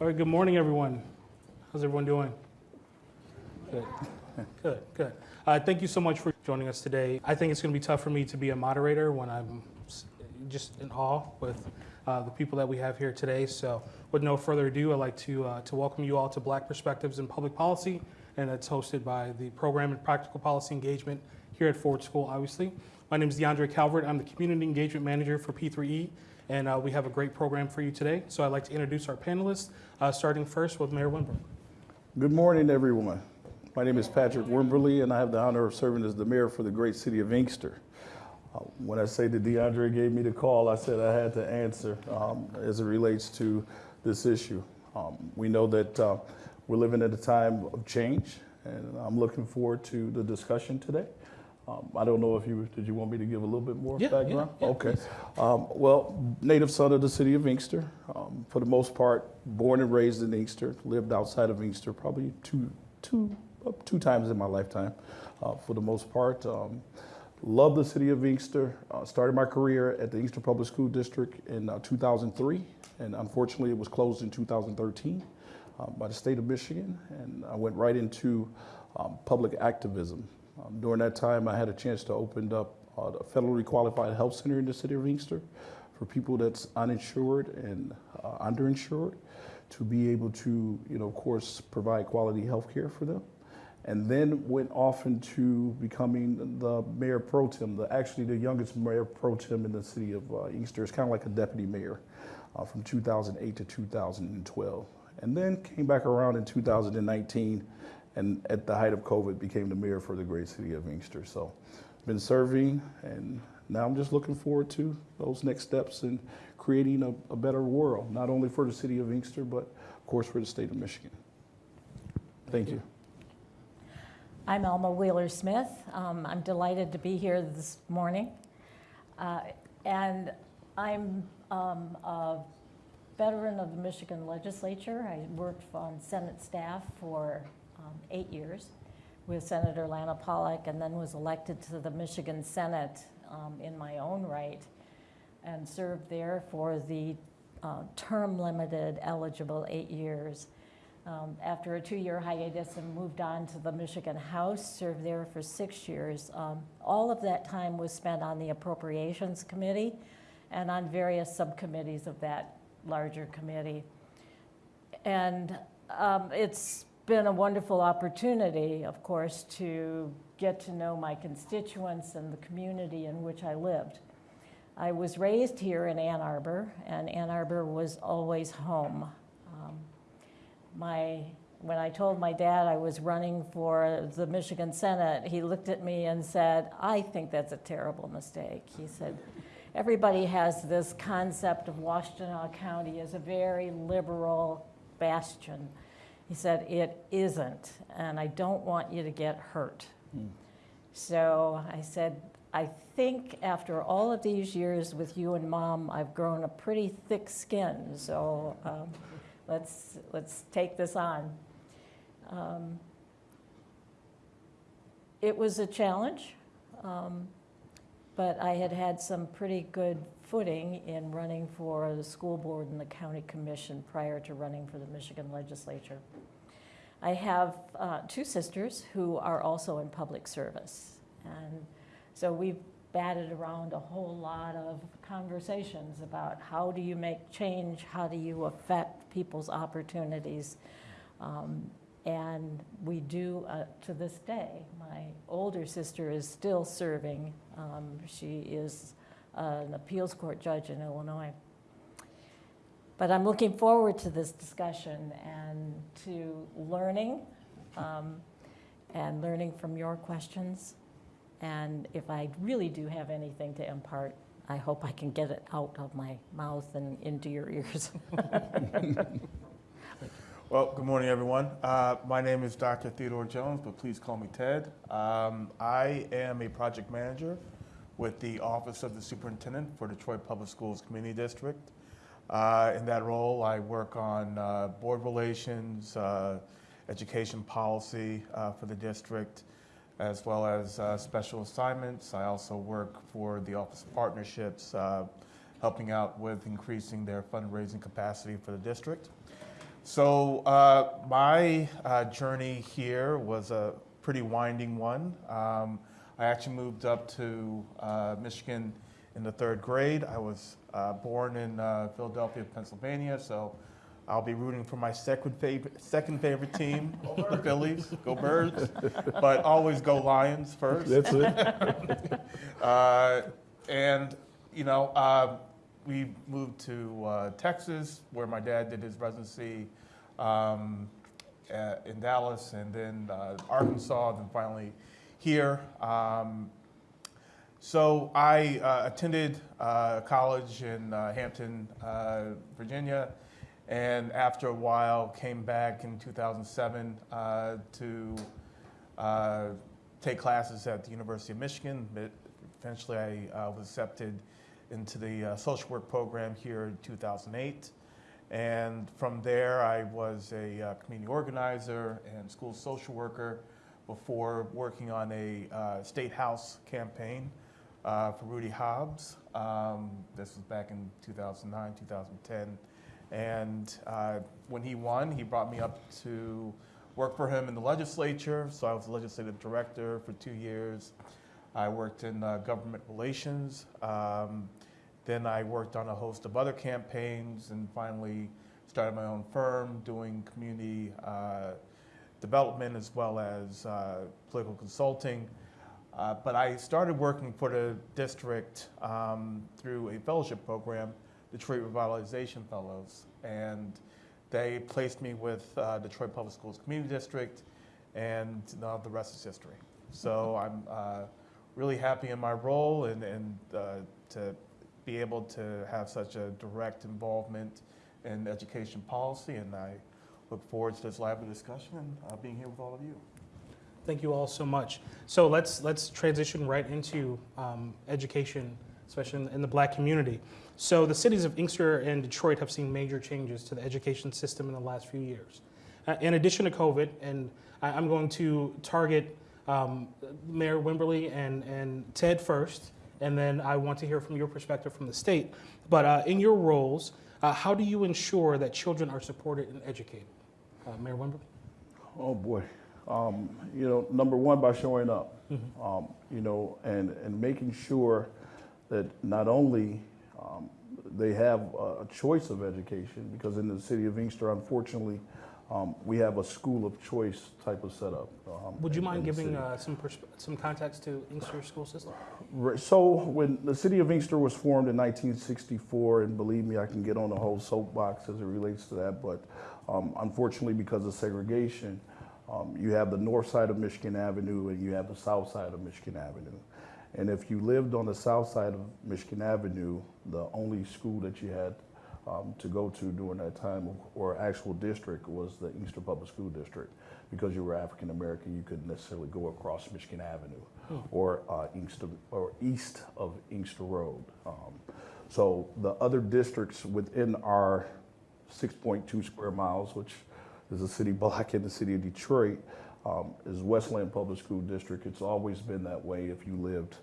All right, good morning, everyone. How's everyone doing? Good, good, good. Uh, thank you so much for joining us today. I think it's going to be tough for me to be a moderator when I'm just in awe with uh, the people that we have here today. So, with no further ado, I'd like to uh, to welcome you all to Black Perspectives in Public Policy, and it's hosted by the Program in Practical Policy Engagement here at Ford School. Obviously, my name is DeAndre Calvert. I'm the Community Engagement Manager for P3E. And uh, we have a great program for you today. So I'd like to introduce our panelists, uh, starting first with Mayor Wimberly. Good morning, everyone. My name is Patrick Wimberly, and I have the honor of serving as the mayor for the great city of Inkster. Uh, when I say that DeAndre gave me the call, I said I had to answer um, as it relates to this issue. Um, we know that uh, we're living at a time of change, and I'm looking forward to the discussion today. Um, I don't know if you did you want me to give a little bit more Yeah, yeah, background? yeah, okay. Um, well, native son of the city of Inkster. Um, for the most part, born and raised in Inkster. Lived outside of Inkster probably two, two, two times in my lifetime. Uh, for the most part, um, love the city of Inkster. Uh, started my career at the Inkster Public School District in uh, 2003, and unfortunately, it was closed in 2013 um, by the state of Michigan, and I went right into um, public activism. Um, during that time, I had a chance to open up uh, the federally qualified health center in the city of Inkster for people that's uninsured and uh, underinsured to be able to, you know, of course, provide quality health care for them. And then went off into becoming the mayor pro tem, the, actually the youngest mayor pro tem in the city of uh, Inkster. It's kind of like a deputy mayor uh, from 2008 to 2012. And then came back around in 2019 and at the height of COVID became the mayor for the great city of Inkster. So been serving and now I'm just looking forward to those next steps in creating a, a better world, not only for the city of Inkster, but of course for the state of Michigan. Thank you. I'm Alma Wheeler Smith. Um, I'm delighted to be here this morning. Uh, and I'm um, a veteran of the Michigan legislature. I worked on Senate staff for eight years with Senator Lana Pollack and then was elected to the Michigan Senate um, in my own right and served there for the uh, term limited eligible eight years. Um, after a two-year hiatus and moved on to the Michigan House, served there for six years. Um, all of that time was spent on the Appropriations Committee and on various subcommittees of that larger committee. And um, it's been a wonderful opportunity, of course, to get to know my constituents and the community in which I lived. I was raised here in Ann Arbor, and Ann Arbor was always home. Um, my, when I told my dad I was running for the Michigan Senate, he looked at me and said, I think that's a terrible mistake. He said, everybody has this concept of Washtenaw County as a very liberal bastion. He said, it isn't, and I don't want you to get hurt. So I said, I think after all of these years with you and mom, I've grown a pretty thick skin, so um, let's, let's take this on. Um, it was a challenge, um, but I had had some pretty good footing in running for the school board and the county commission prior to running for the Michigan legislature. I have uh, two sisters who are also in public service. And so we've batted around a whole lot of conversations about how do you make change, how do you affect people's opportunities. Um, and we do uh, to this day. My older sister is still serving. Um, she is an appeals court judge in Illinois. But I'm looking forward to this discussion and to learning um, and learning from your questions. And if I really do have anything to impart, I hope I can get it out of my mouth and into your ears. Well, good morning, everyone. Uh, my name is Dr. Theodore Jones, but please call me Ted. Um, I am a project manager with the Office of the Superintendent for Detroit Public Schools Community District. Uh, in that role, I work on uh, board relations, uh, education policy uh, for the district, as well as uh, special assignments. I also work for the Office of Partnerships, uh, helping out with increasing their fundraising capacity for the district. So my journey here was a pretty winding one. Um, I actually moved up to uh, Michigan in the third grade. I was uh, born in uh, Philadelphia, Pennsylvania, so I'll be rooting for my second favorite, second favorite team, the Phillies. Go Birds! But always go Lions first. That's it. Uh, and, you know, uh, we moved to uh, Texas, where my dad did his residency um, uh, in Dallas, and then uh, Arkansas, then finally here. Um, so I uh, attended uh, college in uh, Hampton, uh, Virginia, and after a while came back in 2007 uh, to uh, take classes at the University of Michigan. But eventually, I was accepted into the social work program here in 2008. And from there, I was a community organizer and school social worker before working on a uh, state house campaign uh, for Rudy Hobbs. Um, this was back in 2009, 2010. And uh, when he won, he brought me up to work for him in the legislature. So I was legislative director for two years. I worked in uh, government relations. Um, then I worked on a host of other campaigns and finally started my own firm doing community uh, development as well as uh, political consulting. Uh, but I started working for the district um, through a fellowship program, Detroit Revitalization Fellows. And they placed me with uh, Detroit Public Schools Community District, and now the rest is history. So I'm uh, really happy in my role and, and uh, to be able to have such a direct involvement in education policy. And I look forward to this lively discussion and uh, being here with all of you. Thank you all so much. So let's let's transition right into um, education, especially in, in the Black community. So the cities of Inkster and Detroit have seen major changes to the education system in the last few years. Uh, in addition to COVID, and I, I'm going to target um, Mayor Wimberly and and Ted first, and then I want to hear from your perspective from the state. But uh, in your roles, uh, how do you ensure that children are supported and educated? Uh, Mayor Wimberly. Oh, boy. Um, you know, number one, by showing up, um, you know, and, and making sure that not only um, they have a choice of education, because in the city of Inkster, unfortunately, um, we have a school of choice type of setup. um, Would you mind giving uh, some persp- some context to Inkster school system? So when the city of Inkster was formed in 1964, and believe me, I can get on the whole soapbox as it relates to that, but um, unfortunately, because of segregation, um, you have the north side of Michigan Avenue and you have the south side of Michigan Avenue. And if you lived on the south side of Michigan Avenue, the only school that you had um, to go to during that time or actual district was the Inkster Public School District. Because you were African American, you couldn't necessarily go across Michigan Avenue or uh, Inkster or east of Inkster Road. Um, so the other districts within our 6.2 square miles, which is a city block in the city of Detroit, um, is Westland Public School District. It's always been that way if you lived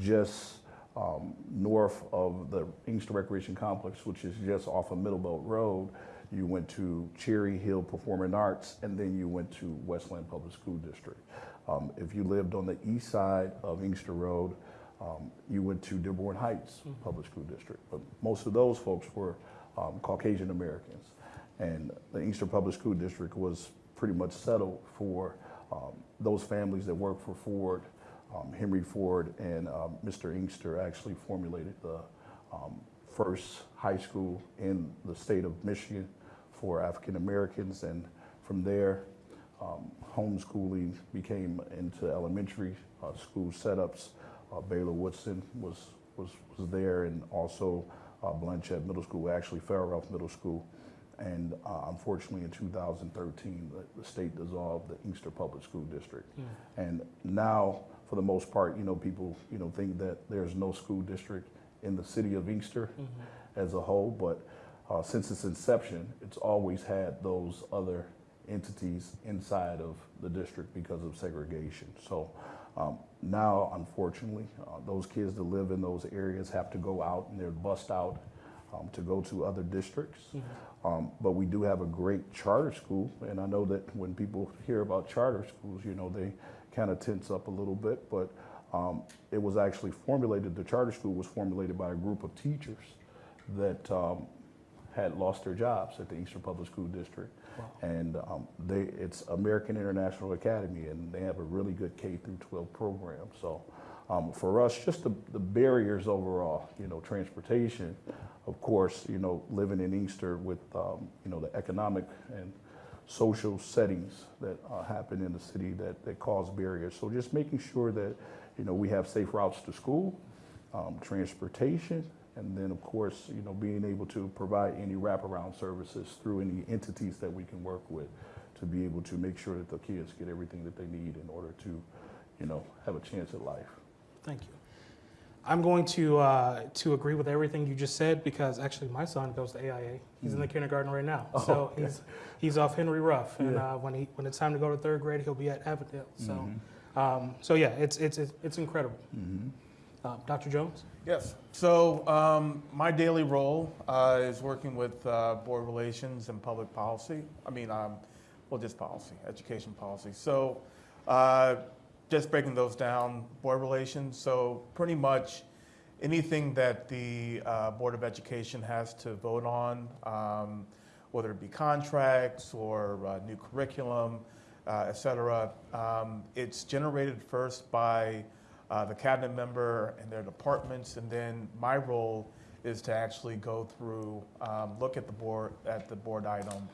just um, north of the Inkster Recreation Complex, which is just off of Middlebelt Road. You went to Cherry Hill Performing Arts, and then you went to Westland Public School District. Um, if you lived on the east side of Inkster Road, um, you went to Dearborn Heights Public School District. But most of those folks were um, Caucasian Americans. And the Inkster Public School District was pretty much settled for um, those families that worked for Ford. Um, Henry Ford and um, Mr. Inkster actually formulated the um, first high school in the state of Michigan for African Americans. And from there, um, homeschooling became into elementary uh, school setups. Uh, Baylor Woodson was, was, was there, and also uh, Blanchette Middle School, actually Fair Ralph Middle School. And uh, unfortunately, in 2013, the, the state dissolved the Inkster Public School District. And now, for the most part, you know, people, you know, think that there's no school district in the city of Inkster as a whole, but uh, since its inception, it's always had those other entities inside of the district because of segregation. So um, now, unfortunately, uh, those kids that live in those areas have to go out and they're bussed out um, to go to other districts. Mm-hmm. Um, but we do have a great charter school, and I know that when people hear about charter schools, you know, they kind of tense up a little bit. But um, it was actually formulated, the charter school was formulated by a group of teachers that um, had lost their jobs at the Inkster Public School District. And um, they, it's American International Academy, and they have a really good K through 12 program. So um, for us, just the, the barriers overall, you know, transportation, of course, you know, living in Inkster with, um, you know, the economic and social settings that uh, happen in the city that, that cause barriers. So just making sure that, you know, we have safe routes to school, um, transportation, and then, of course, you know, being able to provide any wraparound services through any entities that we can work with to be able to make sure that the kids get everything that they need in order to, you know, have a chance at life. Thank you. I'm going to uh, to agree with everything you just said because actually my son goes to AIA. He's in the kindergarten right now, Oh, so he's he's off Henry Ruff, and Yeah. uh, when he when it's time to go to third grade, he'll be at Avondale. So, Mm-hmm. um, so yeah, it's it's it's, it's incredible. Mhm. Uh, Dr. Jones. Yes. So um, my daily role uh, is working with uh, board relations and public policy. I mean, um, well, just policy, education policy. So uh, just breaking those down, board relations. So pretty much anything that the uh, Board of Education has to vote on, um, whether it be contracts or uh, new curriculum, uh, et cetera, um, it's generated first by uh, the cabinet member and their departments, and then my role is to actually go through, um, look at the board, at the board item,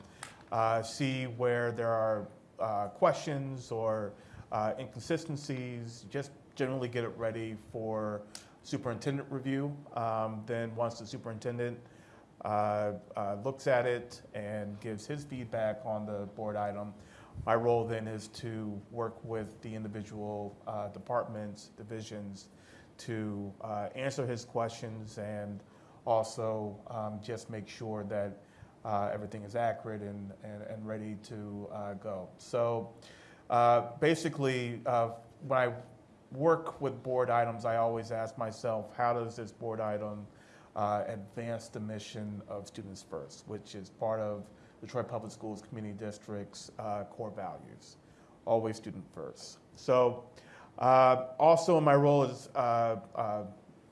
uh, see where there are uh, questions or uh, inconsistencies, just generally get it ready for superintendent review. Um, Then, once the superintendent uh, uh, looks at it and gives his feedback on the board item, my role then is to work with the individual uh, departments, divisions, to uh, answer his questions and also um, just make sure that uh, everything is accurate and, and, and ready to uh, go. So uh, basically, uh, when I work with board items, I always ask myself, how does this board item advance the mission of Students First, which is part of Detroit Public Schools Community District's uh, core values, always student first. So uh, also in my role is uh, uh,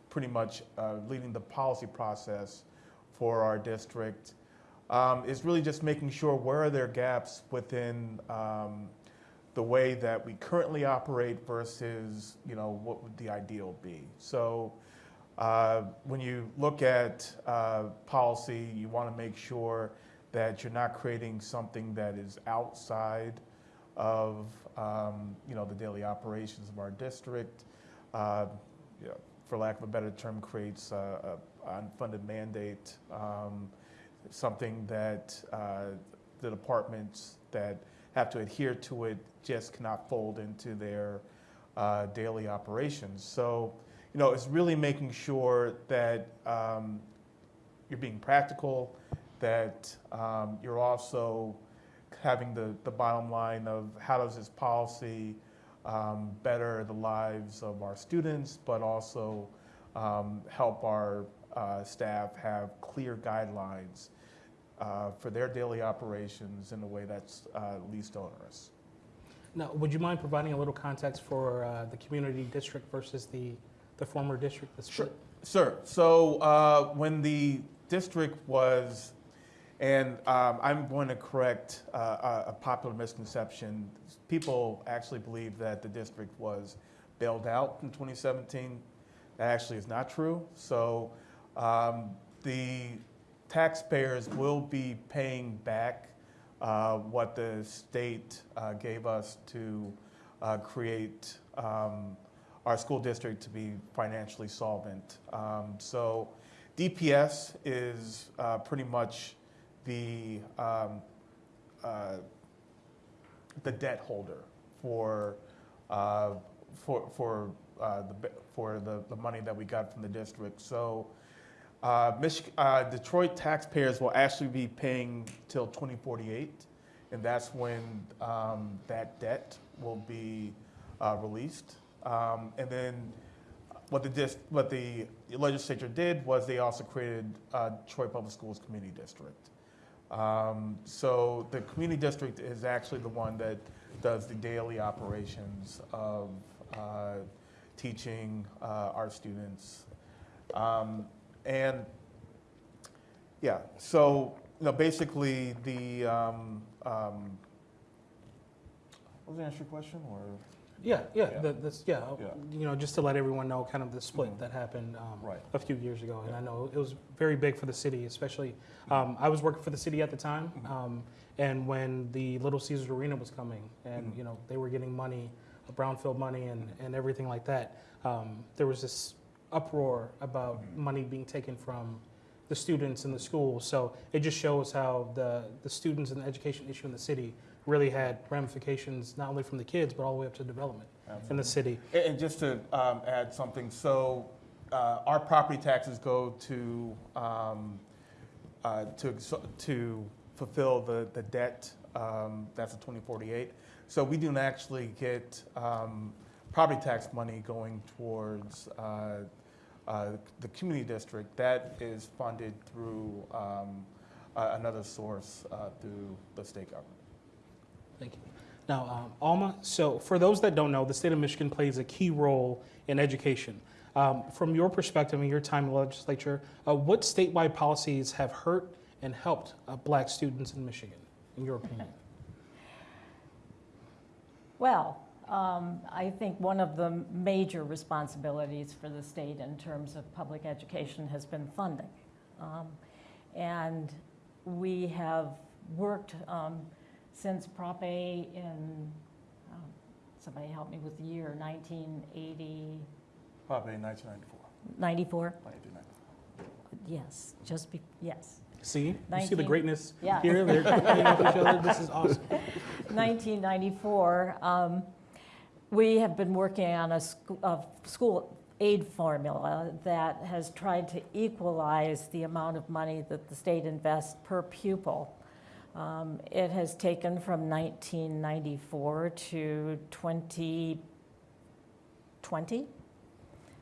pretty much uh, leading the policy process for our district. Um, is really just making sure where are there gaps within um, the way that we currently operate versus you know what would the ideal be. So uh, when you look at uh, policy, you want to make sure that you're not creating something that is outside of um, you know the daily operations of our district. Uh, you know, for lack of a better term, creates a, a unfunded mandate, um, something that uh, the departments that have to adhere to it just cannot fold into their uh, daily operations. So, you know, it's really making sure that um, you're being practical, that um, you're also having the, the bottom line of how does this policy um, better the lives of our students, but also um, help our uh, staff have clear guidelines uh, for their daily operations in a way that's uh, least onerous. Now, would you mind providing a little context for uh, the community district versus the the former district? The split? Sure. So uh, when the district was, and um, I'm going to correct uh, a popular misconception. People actually believe that the district was bailed out in 2017. That actually is not true. So um, the taxpayers will be paying back uh, what the state uh, gave us to uh, create um, our school district to be financially solvent. Um, so DPS is uh, pretty much the um, uh, the debt holder for uh, for for uh, the for the, the money that we got from the district. So uh, uh, Detroit taxpayers will actually be paying till 2048, and that's when um, that debt will be uh, released. Um, and then what the what the legislature did was they also created uh, Detroit Public Schools Community District. Um, So the community district is actually the one that does the daily operations of uh, teaching uh, our students. Um, And, yeah, so, you know, basically the, um, um, was that answer your question, or? Yeah, yeah, Yeah. yeah, Yeah. you know, just to let everyone know kind of the split Mhm. that happened um, Right. a few years ago. And I know it was very big for the city, especially, um, I was working for the city at the time. Mhm. um, And when the Little Caesars Arena was coming and, you know, they were getting money, brownfield money and, and everything like that, um, there was this uproar about money being taken from the students in the schools. So it just shows how the, the students and the education issue in the city really had ramifications, not only from the kids, but all the way up to development in the city. And just to um, add something, so uh, our property taxes go to, um, uh, to, to fulfill the, the debt, um, that's a 2048. So we do not actually get um, property tax money going towards uh, uh, the community district. That is funded through um, another source uh, through the state government. Thank you. Now, um, Alma, so for those that don't know, the state of Michigan plays a key role in education. Um, From your perspective and your time in the legislature, uh, what statewide policies have hurt and helped uh, black students in Michigan, in your opinion? Well, um, I think one of the major responsibilities for the state in terms of public education has been funding. Um, And we have worked um, since Prop A in, um, somebody help me with the year, 1980, Probably 1994, 94? 1994. Yes, just be, yes. See, you see the 19 greatness Yeah. here? They're playing off each other. This is awesome. 1994, um, we have been working on a, sc- a school aid formula that has tried to equalize the amount of money that the state invests per pupil. Um, it has taken from 1994 to 2020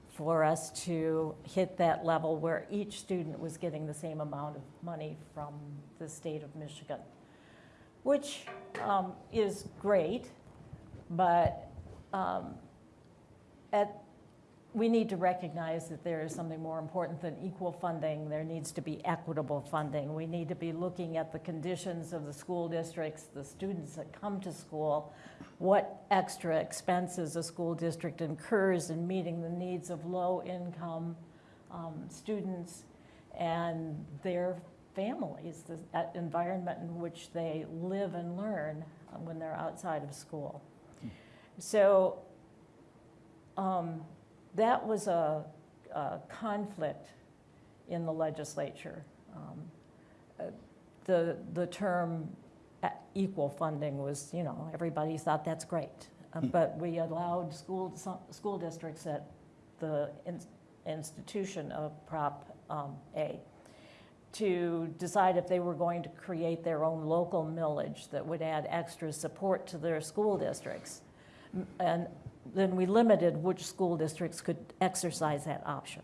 for us to hit that level where each student was getting the same amount of money from the state of Michigan which um, is great, but um, at, we need to recognize that there is something more important than equal funding. There needs to be equitable funding. We need to be looking at the conditions of the school districts, the students that come to school, what extra expenses a school district incurs in meeting the needs of low-income um, students and their families, the environment in which they live and learn uh, when they're outside of school. So um, that was a, a conflict in the legislature. Um, uh, The, the term uh, equal funding was, you know, everybody thought that's great. Uh, But we allowed school, some, school districts at the ins- institution of Prop um, A to decide if they were going to create their own local millage that would add extra support to their school districts. And then we limited which school districts could exercise that option.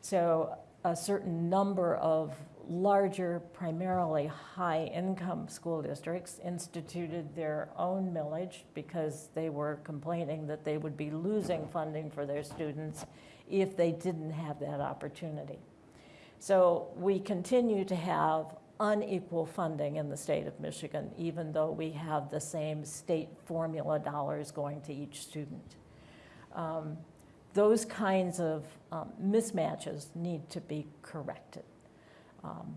So a certain number of larger, primarily high-income school districts instituted their own millage because they were complaining that they would be losing funding for their students if they didn't have that opportunity. So we continue to have unequal funding in the state of Michigan, even though we have the same state formula dollars going to each student. Um, Those kinds of um, mismatches need to be corrected. Um,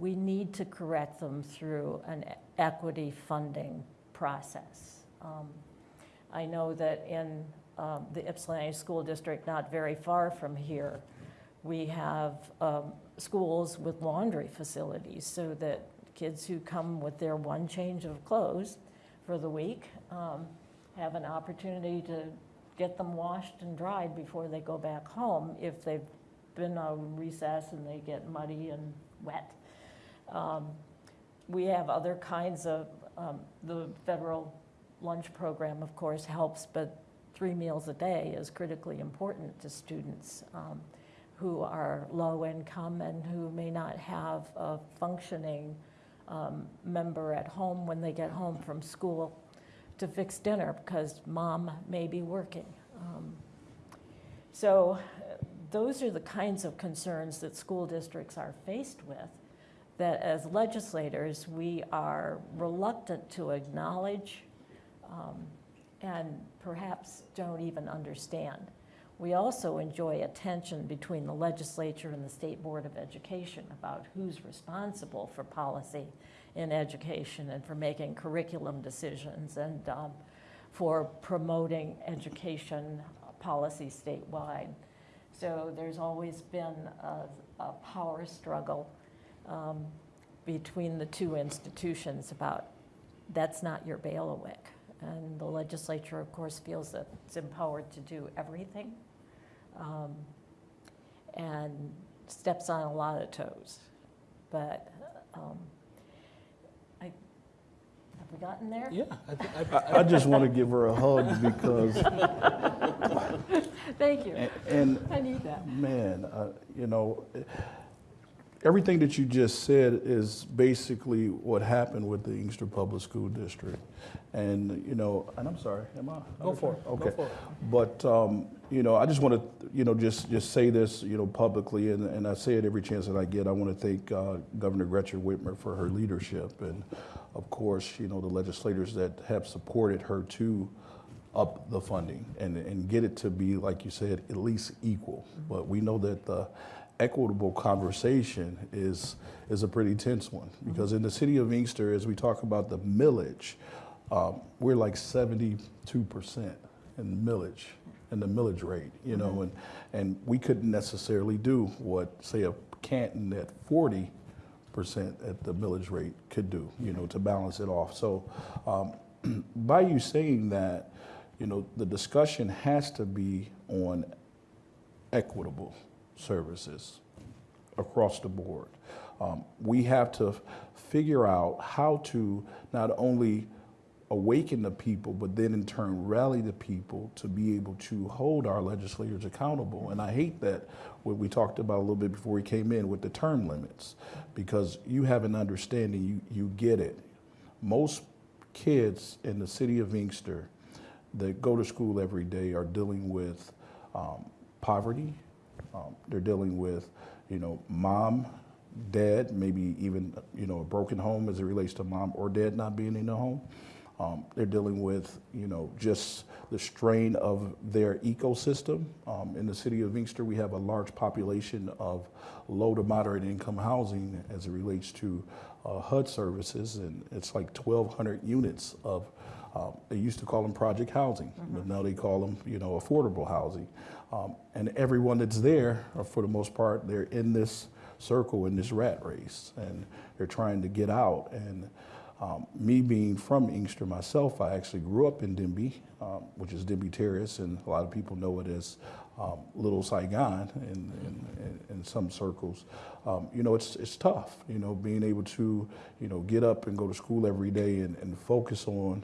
We need to correct them through an equity funding process. Um, I know that in um, the Ypsilanti School District, not very far from here, we have um, schools with laundry facilities so that kids who come with their one change of clothes for the week um, have an opportunity to get them washed and dried before they go back home if they've been on recess and they get muddy and wet. Um, We have other kinds of, um, the federal lunch program, of course, helps, but three meals a day is critically important to students. Um, who are low income and who may not have a functioning um, member at home when they get home from school to fix dinner because mom may be working. Um, So those are the kinds of concerns that school districts are faced with that as legislators, we are reluctant to acknowledge um, and perhaps don't even understand. We also enjoy a tension between the legislature and the State Board of Education about who's responsible for policy in education and for making curriculum decisions and um, for promoting education policy statewide. So there's always been a, a power struggle um, between the two institutions about that's not your bailiwick. And the legislature, of course, feels that it's empowered to do everything um, and steps on a lot of toes. But um, I, have we gotten there? Yeah, I, I, I, I just want to give her a hug because, Thank you. and, and I need that. Man, uh, you know, everything that you just said is basically what happened with the Inkster Public School District. And, you know, and I'm sorry, am I? Go for it, go Okay. for it. But, um, you know, I just want to, you know, just, just say this, you know, publicly, and, and I say it every chance that I get. I want to thank uh, Governor Gretchen Whitmer for her leadership. And, of course, you know, the legislators that have supported her to up the funding and, and get it to be, like you said, at least equal. But we know that the equitable conversation is, is a pretty tense one. Because in the city of Inkster, as we talk about the millage, um, we're like 72% in millage, in the millage rate, you know, and, and we couldn't necessarily do what, say, a Canton at 40 percent at the millage rate could do, you know, to balance it off. So um, by you saying that, you know, the discussion has to be on equitable services across the board. Um, we have to figure out how to not only awaken the people, but then in turn rally the people to be able to hold our legislators accountable. And I hate that what we talked about a little bit before we came in with the term limits, because you have an understanding, you, you get it. Most kids in the city of Inkster that go to school every day are dealing with um, poverty. Um, they're dealing with, you know, mom, dad, maybe even, you know, a broken home as it relates to mom or dad not being in the home. Um, they're dealing with, you know, just the strain of their ecosystem. Um, in the city of Inkster, we have a large population of low to moderate income housing as it relates to uh, HUD services, and it's like 1,200 units of. Um, they used to call them project housing, but now they call them, you know, affordable housing. Um, and everyone that's there, uh, for the most part, they're in this circle in this rat race, and they're trying to get out. And um, me being from Inkster myself, I actually grew up in Denby, um, which is Denby Terrace, and a lot of people know it as um, Little Saigon in, in, in, in some circles. Um, you know, it's, it's tough, you know, being able to, you know, get up and go to school every day and, and focus on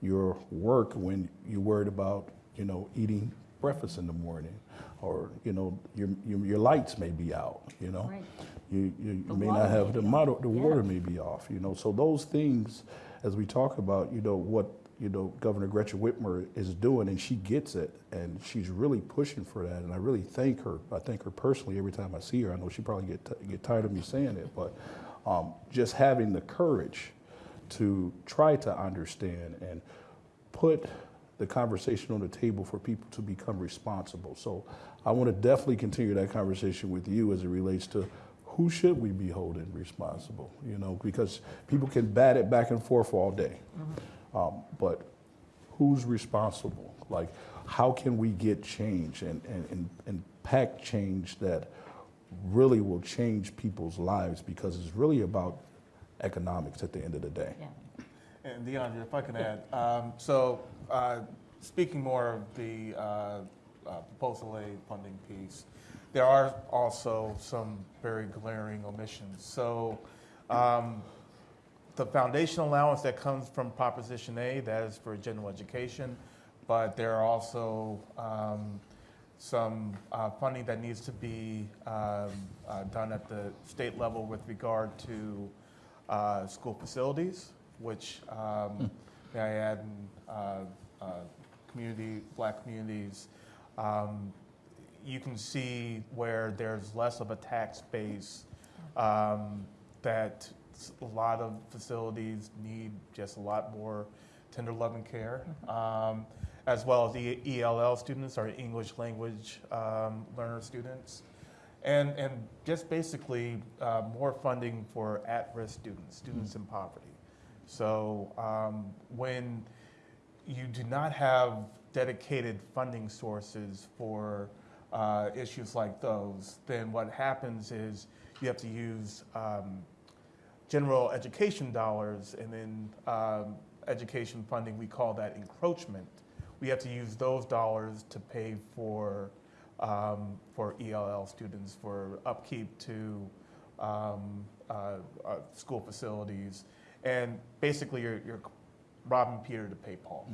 your work when you're worried about, you know, eating breakfast in the morning, or you know, your your, your lights may be out. You know, Right. you you, you may not have the model, the Yeah. water may be off. You know, so those things, as we talk about, you know, what you know, Governor Gretchen Whitmer is doing, and she gets it, and she's really pushing for that, and I really thank her. I thank her personally every time I see her. I know she probably get t- get tired of me saying it, but um, just having the courage to try to understand and put the conversation on the table for people to become responsible. So I want to definitely continue that conversation with you as it relates to who should we be holding responsible, you know, because people can bat it back and forth all day. Um, but who's responsible? Like, how can we get change and, and, and, and pack change that really will change people's lives because it's really about economics at the end of the day. Yeah. And DeAndre, if I can add, um, so uh, speaking more of the uh, uh, Proposal A funding piece, there are also some very glaring omissions. So um, the foundation allowance that comes from Proposition A, that is for general education, but there are also um, some uh, funding that needs to be um, uh, done at the state level with regard to uh, school facilities, which um, may I add, in, uh, uh, community, black communities, um, you can see where there's less of a tax base um, that a lot of facilities need just a lot more tender love and care, um, as well as the ELL students, or English language um, learner students. And, and just basically uh, more funding for at-risk students, students in poverty. So um, when you do not have dedicated funding sources for uh, issues like those, then what happens is you have to use um, general education dollars and then um, education funding, we call that encroachment. We have to use those dollars to pay for, um, for ELL students, for upkeep to um, uh, uh, school facilities. And basically, you're, you're robbing Peter to pay Paul.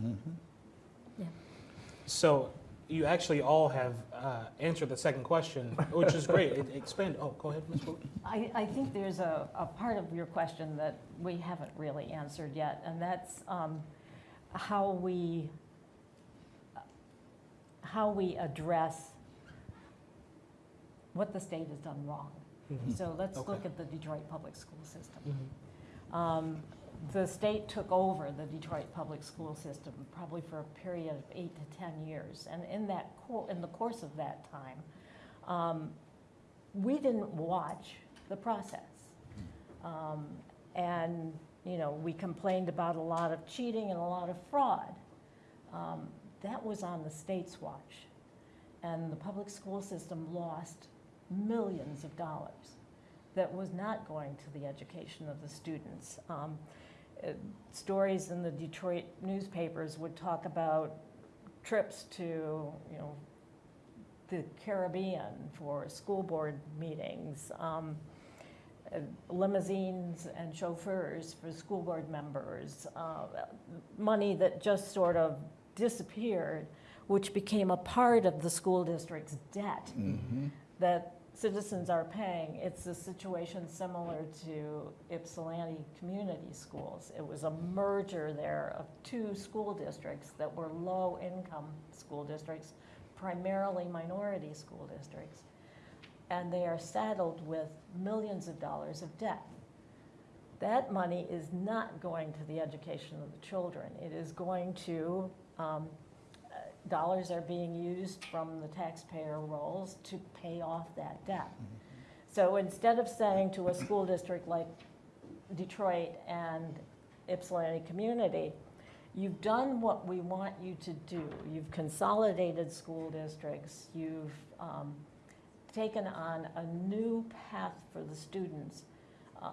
Yeah. So you actually all have uh, answered the second question, which is great. It expand. Oh, go ahead, Ms. Bowie. I, I think there's a, a part of your question that we haven't really answered yet, and that's um, how we, how we address what the state has done wrong. So let's look at the Detroit public school system. Mhm. Um, The state took over the Detroit public school system probably for a period of eight to 10 years. And in that, co- in the course of that time, um, we didn't watch the process. Um, And, you know, we complained about a lot of cheating and a lot of fraud. Um, That was on the state's watch. And the public school system lost millions of dollars that was not going to the education of the students. Um, uh, Stories in the Detroit newspapers would talk about trips to, you know, the Caribbean for school board meetings, um, uh, limousines and chauffeurs for school board members, uh, money that just sort of disappeared, which became a part of the school district's debt that citizens are paying. It's a situation similar to Ypsilanti Community Schools. It was a merger there of two school districts that were low-income school districts, primarily minority school districts. And they are saddled with millions of dollars of debt. That money is not going to the education of the children. It is going to, um, dollars are being used from the taxpayer rolls to pay off that debt. So instead of saying to a school district like Detroit and Ypsilanti Community, you've done what we want you to do. You've consolidated school districts, you've um, taken on a new path for the students. Uh,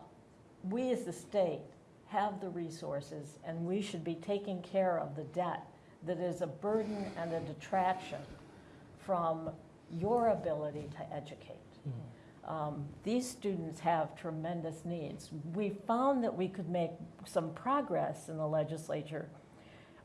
We as the state have the resources, and we should be taking care of the debt that is a burden and a detraction from your ability to educate. Mm-hmm. Um, These students have tremendous needs. We found that we could make some progress in the legislature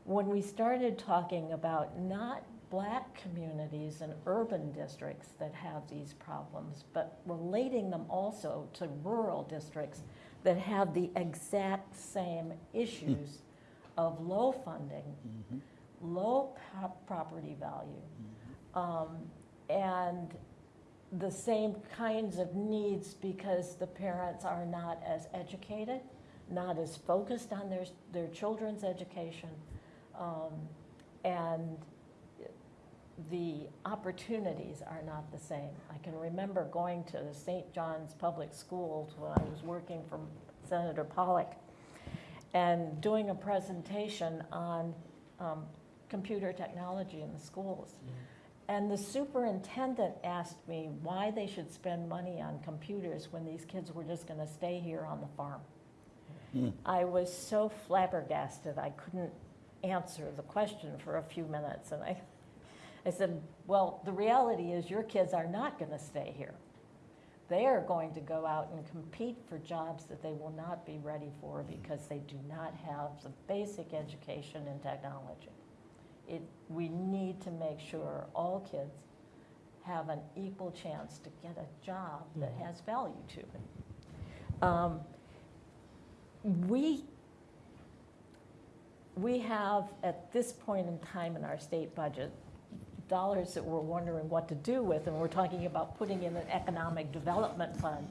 when we started talking about not black communities and urban districts that have these problems, but relating them also to rural districts that have the exact same issues mm-hmm. of low funding, mm-hmm. Low property value, um, and the same kinds of needs because the parents are not as educated, not as focused on their, their children's education, um, and the opportunities are not the same. I can remember going to the St. John's Public Schools when I was working for Senator Pollack and doing a presentation on um, computer technology in the schools. And the superintendent asked me why they should spend money on computers when these kids were just going to stay here on the farm. Hmm. I was so flabbergasted, I couldn't answer the question for a few minutes. And I, I said, well, the reality is your kids are not going to stay here. They are going to go out and compete for jobs that they will not be ready for hmm. because they do not have the basic education in technology. It, we need to make sure all kids have an equal chance to get a job that has value to it. Um, We, we have, at this point in time in our state budget, dollars that we're wondering what to do with, and we're talking about putting in an economic development fund.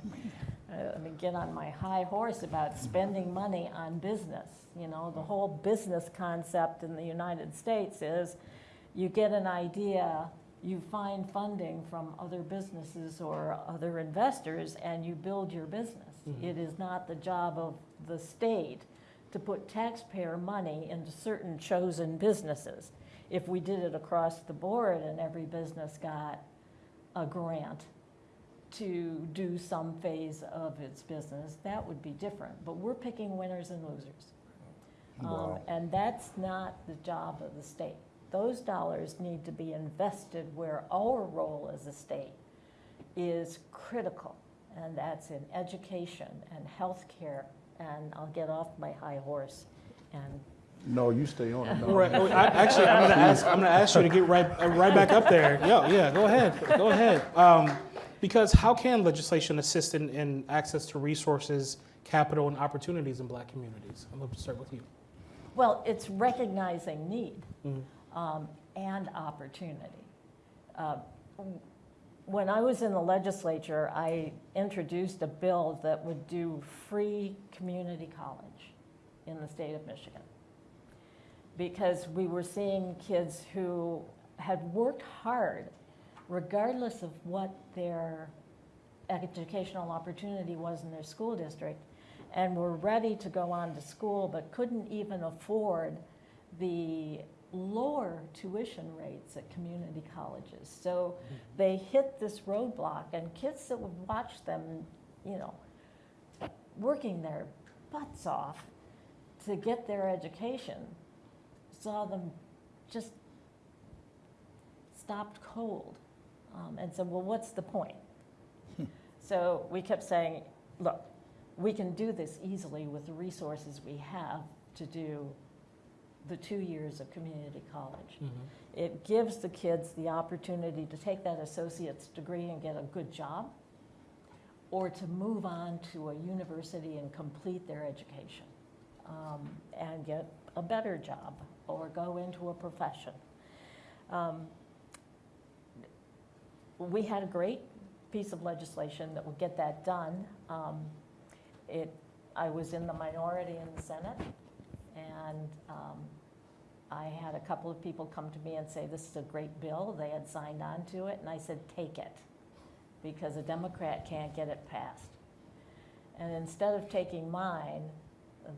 Uh, Let me get on my high horse about spending money on business. You know, the whole business concept in the United States is you get an idea, you find funding from other businesses or other investors, and you build your business. It is not the job of the state to put taxpayer money into certain chosen businesses. If we did it across the board and every business got a grant to do some phase of its business, that would be different. But we're picking winners and losers. Um, And that's not the job of the state. Those dollars need to be invested where our role as a state is critical, and that's in education and healthcare. And I'll get off my high horse and No, you stay on it. no. Right. oh, I, actually, I'm going to ask. I'm going to ask you to get right, uh, right back up there. Yeah, yeah. Go ahead. Go ahead. Um, because how can legislation assist in, in access to resources, capital, and opportunities in Black communities? I'm going to start with you. Well, it's recognizing need Mhm. um, and opportunity. Uh, When I was in the legislature, I introduced a bill that would do free community college in the state of Michigan. Because we were seeing kids who had worked hard, regardless of what their educational opportunity was in their school district, and were ready to go on to school, but couldn't even afford the lower tuition rates at community colleges. So hmm. they hit this roadblock, and kids that would watch them, you know, working their butts off to get their education, saw them just stopped cold um, and said, well, what's the point? so we kept saying, look, we can do this easily with the resources we have to do the two years of community college. It gives the kids the opportunity to take that associate's degree and get a good job, or to move on to a university and complete their education um, and get a better job or go into a profession. Um, we had a great piece of legislation that would get that done. Um, it, I was in the minority in the Senate, and um, I had a couple of people come to me and say, this is a great bill. They had signed on to it, and I said, take it, because a Democrat can't get it passed. And instead of taking mine,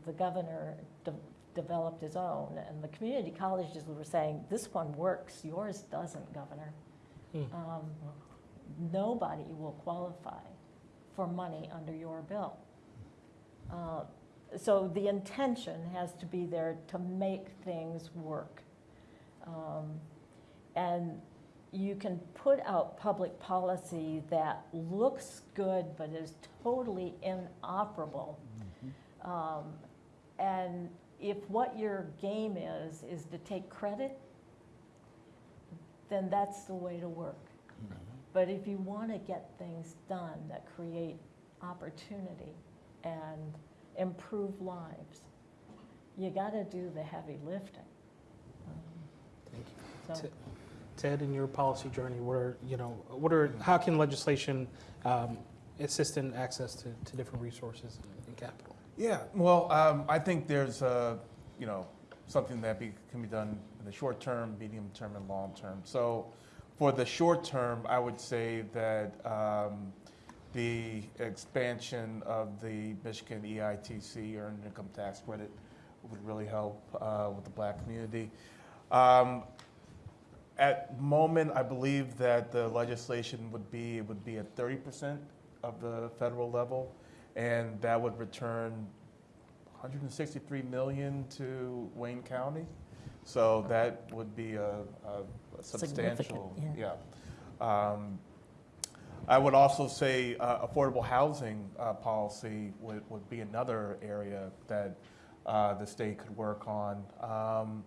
the governor de- developed his own, and the community colleges were saying, this one works, yours doesn't, Governor. Hmm. Um, Nobody will qualify for money under your bill. Uh, So the intention has to be there to make things work. Um, And you can put out public policy that looks good but is totally inoperable. Um, And if what your game is, is to take credit, then that's the way to work. But if you want to get things done that create opportunity and improve lives, you got to do the heavy lifting. Um, Thank you. So, Ted, in your policy journey, what are, you know, what are, how can legislation um, assist in access to, to different resources and capital? Yeah, well, um, I think there's, uh, you know, something that be, can be done in the short term, medium term, and long term. So for the short term, I would say that um, the expansion of the Michigan EITC, Earned Income Tax Credit, would really help uh, with the black community. Um, at moment, I believe that the legislation would be, it would be at thirty percent of the federal level, and that would return 163 million to Wayne County. So that would be a, a substantial, Significant, yeah. Um, I would also say uh, affordable housing uh, policy would, would be another area that uh, the state could work on. Um,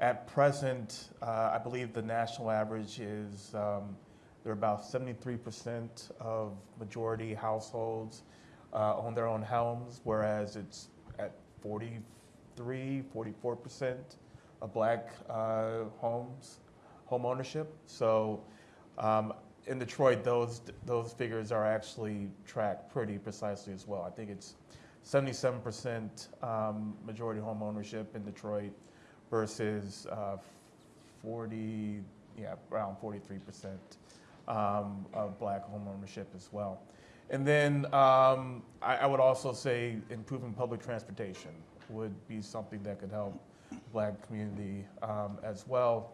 at present, uh, I believe the national average is um, They're about 73% of majority households uh, own their own homes, whereas it's at 43, 44% of black uh, homes, home ownership. So um, in Detroit, those, those figures are actually tracked pretty precisely as well. I think it's 77% um, majority home ownership in Detroit versus uh, 40, yeah, around 43% um, of black home ownership as well. And then um, I, I would also say improving public transportation would be something that could help black community um, as well.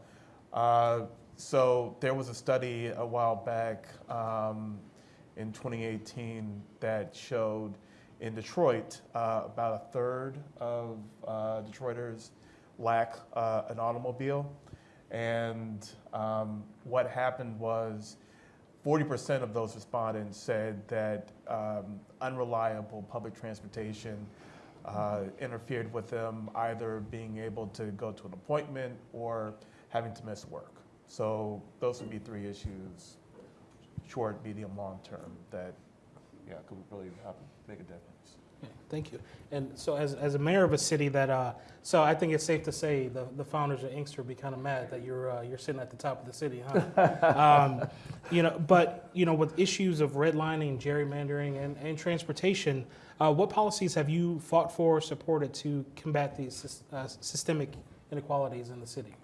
Uh, so there was a study a while back um, in 2018 that showed in Detroit uh, about a third of uh, Detroiters lack uh, an automobile. And um, what happened was 40% of those respondents said that um, unreliable public transportation uh, interfered with them either being able to go to an appointment or having to miss work. So those would be three issues, short, medium, long term, that yeah could really make a difference. Thank you. And so as, as a mayor of a city that, uh, so I think it's safe to say the, the founders of Inkster would be kind of mad that you're, uh, you're sitting at the top of the city, huh? um, you know, but, you know, with issues of redlining, gerrymandering, and, and transportation, uh, what policies have you fought for or supported to combat these uh, systemic inequalities in the city?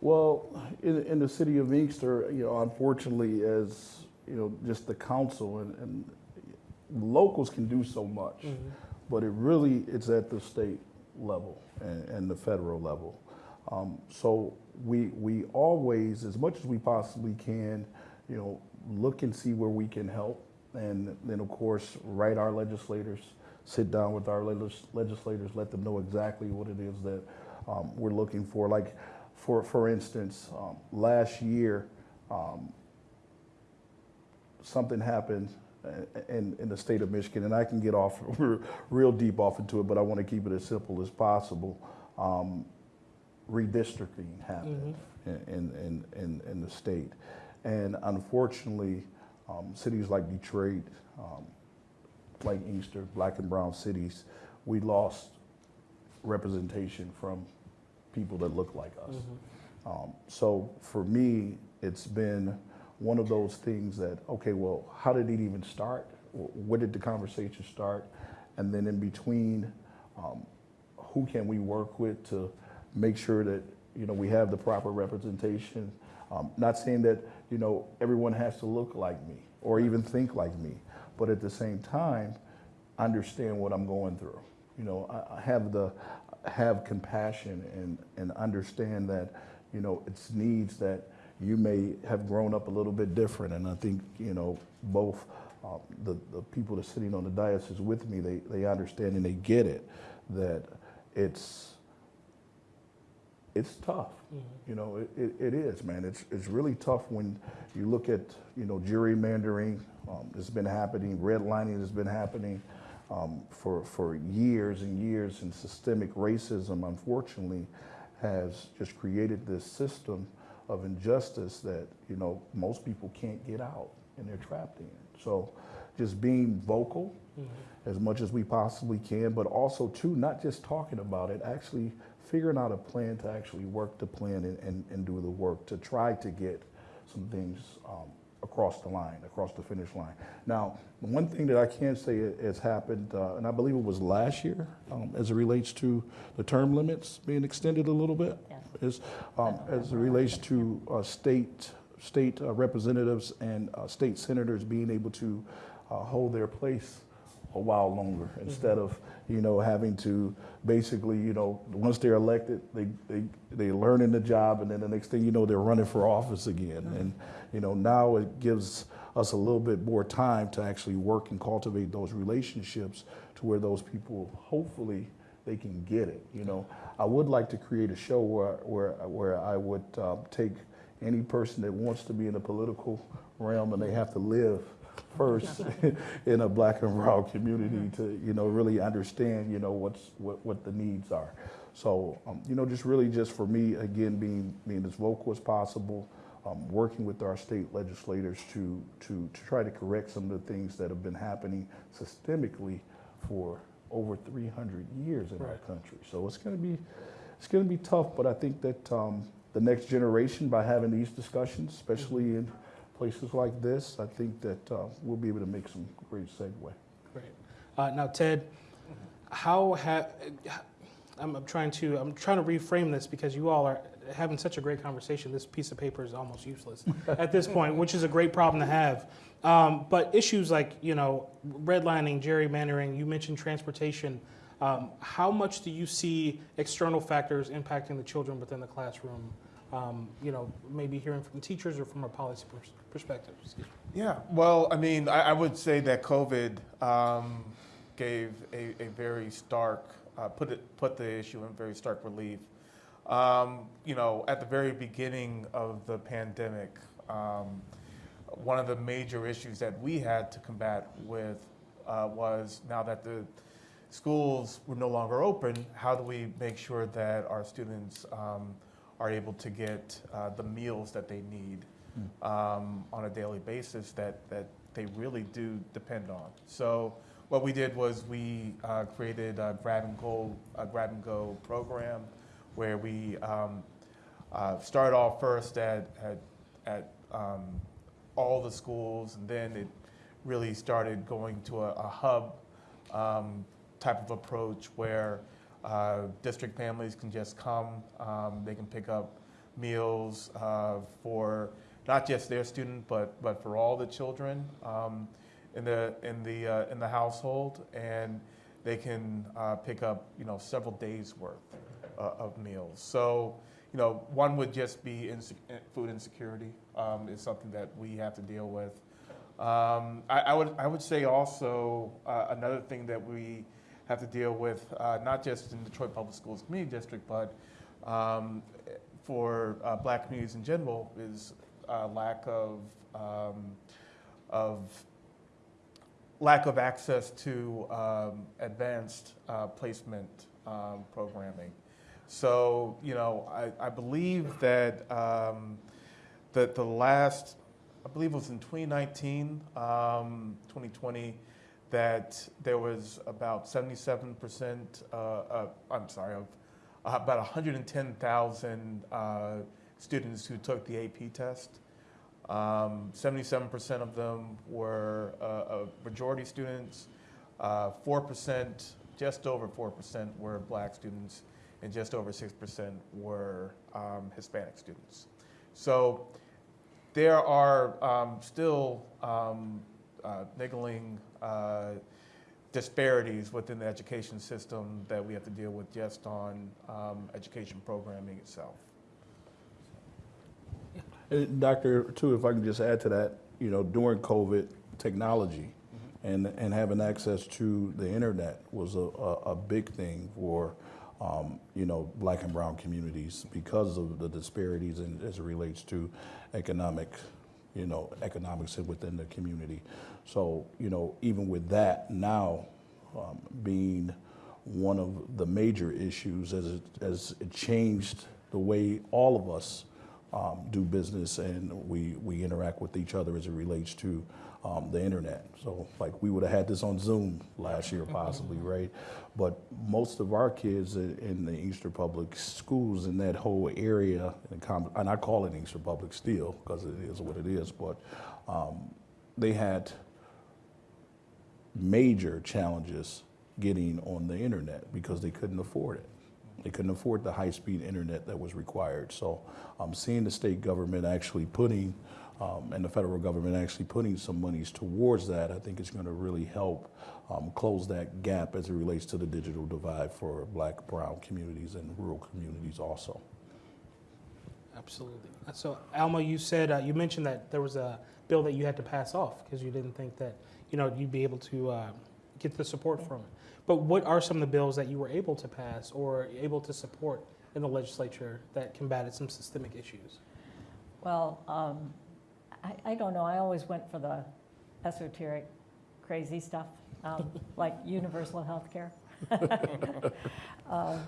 Well, in, in the city of Inkster, you know, unfortunately, as you know, just the council and, and locals can do so much, but it really it's at the state level and, and the federal level. Um, so we we always, as much as we possibly can, you know, look and see where we can help, and then of course write our legislators, sit down with our legis- legislators, let them know exactly what it is that um, we're looking for. Like, for for instance, um, last year. Um, something happened in, in the state of Michigan, and I can get off real deep off into it, but I want to keep it as simple as possible. Um, redistricting happened in, in, in, in the state. And unfortunately, um, cities like Detroit, um, like Inkster, black and brown cities, we lost representation from people that look like us. Um, so for me, it's been one of those things that, okay, well, how did it even start? Where did the conversation start? And then in between, um, who can we work with to make sure that, you know, we have the proper representation? Um, not saying that, you know, everyone has to look like me or even think like me, but at the same time, understand what I'm going through. You know, I, have the have compassion and and understand that, you know, it's needs that you may have grown up a little bit different. And I think, you know, both uh, the the people that are sitting on the diocese with me, they they understand and they get it that it's it's tough. You know, it, it, it is, man. It's, it's really tough when you look at, you know, gerrymandering. Um, it's been happening. Redlining has been happening um, for, for years and years. And systemic racism, unfortunately, has just created this system of injustice that, you know, most people can't get out and they're trapped in. So just being vocal as much as we possibly can, but also too, not just talking about it, actually figuring out a plan to actually work the plan and, and, and do the work to try to get some things um, across the line, across the finish line. Now, one thing that I can say has happened, uh, and I believe it was last year, um, as it relates to the term limits being extended a little bit, Yes. is um, as it relates to uh, state state uh, representatives and uh, state senators being able to uh, hold their place a while longer. Instead of you know having to basically you know once they're elected they they they learn in the job and then the next thing you know they're running for office again. And you know now it gives us a little bit more time to actually work and cultivate those relationships to where those people hopefully they can get it you know. I would like to create a show where where where I would uh, take any person that wants to be in the political realm and they have to live first in a black and brown community to you know really understand you know what's what, what the needs are. So um, you know just really just for me again being being as vocal as possible um, working with our state legislators to, to, to try to correct some of the things that have been happening systemically for over 300 years in our country. So it's going to be, it's going to be tough, but I think that um, the next generation, by having these discussions, especially in places like this, I think that uh, we'll be able to make some great segue. Great. Uh, now, Ted, how have I'm, I'm trying to I'm trying to reframe this because you all are having such a great conversation. This piece of paper is almost useless at this point, which is a great problem to have. Um, but issues like you know redlining, gerrymandering, you mentioned transportation. Um, how much do you see external factors impacting the children within the classroom? Um, you know, maybe hearing from teachers or from a policy pers- perspective. Yeah, well, I mean, I, I would say that COVID um, gave a, a very stark, uh, put it, put the issue in very stark relief. Um, you know, at the very beginning of the pandemic, um, one of the major issues that we had to combat with uh, was now that the schools were no longer open, how do we make sure that our students um, are able to get uh, the meals that they need um, on a daily basis that, that they really do depend on. So what we did was we uh, created a grab and go, a grab and go program where we um, uh, started off first at, at, at um, all the schools, and then it really started going to a, a hub um, type of approach where uh, district families can just come, um, they can pick up meals uh, for not just their student, but, but for all the children um, in the, in the, uh, in the household, and they can uh, pick up, you know, several days' worth uh, of meals. So, you know, one would just be inse- food insecurity um, is something that we have to deal with. Um, I, I would I would say also another thing that we have to deal with, uh, not just in Detroit Public Schools Community District, but um, for uh, Black communities in general, is uh, lack of um, of lack of access to um, advanced uh, placement um, programming. So, you know, I, I believe that um, that the last, I believe it was in 2019, um, 2020, that there was about 77%, uh, uh, I'm sorry, of uh, about 110,000 uh, students who took the AP test. Um, 77% of them were uh, majority students, uh, 4%, just over 4% were black students, and just over 6% were um, Hispanic students. So there are um, still um, uh, niggling uh, disparities within the education system that we have to deal with just on um, education programming itself. And Doctor, too, if I can just add to that, you know, during COVID, technology and, and having access to the internet was a, a, a big thing for, um, you know, black and brown communities because of the disparities in, as it relates to economic, you know, economics within the community. So, you know, even with that now um, being one of the major issues as it, as it changed the way all of us um, do business and we, we interact with each other as it relates to um, the internet. So like we would have had this on Zoom last year possibly, right? But most of our kids in, in the Inkster Public Schools in that whole area, in the com- and I call it Inkster Public still because it is what it is, but um, they had major challenges getting on the internet because they couldn't afford it. They couldn't afford the high-speed internet that was required. So um, seeing the state government actually putting, um, and the federal government actually putting some monies towards that, I think is going to really help um, close that gap as it relates to the digital divide for black, brown communities and rural communities also. Absolutely. So, Alma, you said uh, you mentioned that there was a bill that you had to pass off because you didn't think that you know you'd be able to uh, get the support from it. But what are some of the bills that you were able to pass or able to support in the legislature that combated some systemic issues? Well, um, I, I don't know, I always went for the esoteric, crazy stuff, um, like universal health care. Um,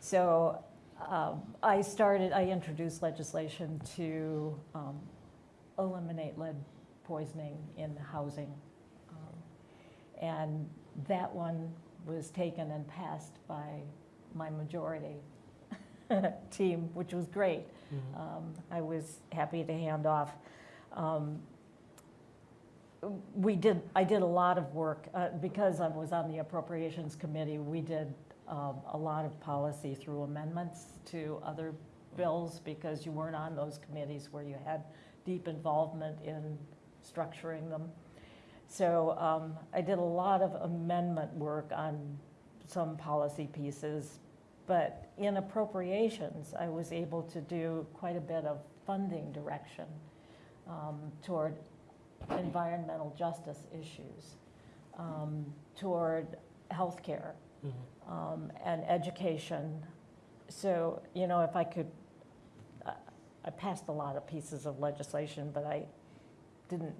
So um, I started, I introduced legislation to um, eliminate lead poisoning in housing. Um, And that one was taken and passed by my majority team, which was great. Mhm. Um, I was happy to hand off. Um, We did, I did a lot of work, uh, because I was on the Appropriations Committee, we did um, a lot of policy through amendments to other bills, because you weren't on those committees where you had deep involvement in structuring them. So um, I did a lot of amendment work on some policy pieces, but in appropriations, I was able to do quite a bit of funding direction um, toward environmental justice issues, um, toward healthcare, Mhm. um, and education. So, you know, if I could, I- I passed a lot of pieces of legislation, but I didn't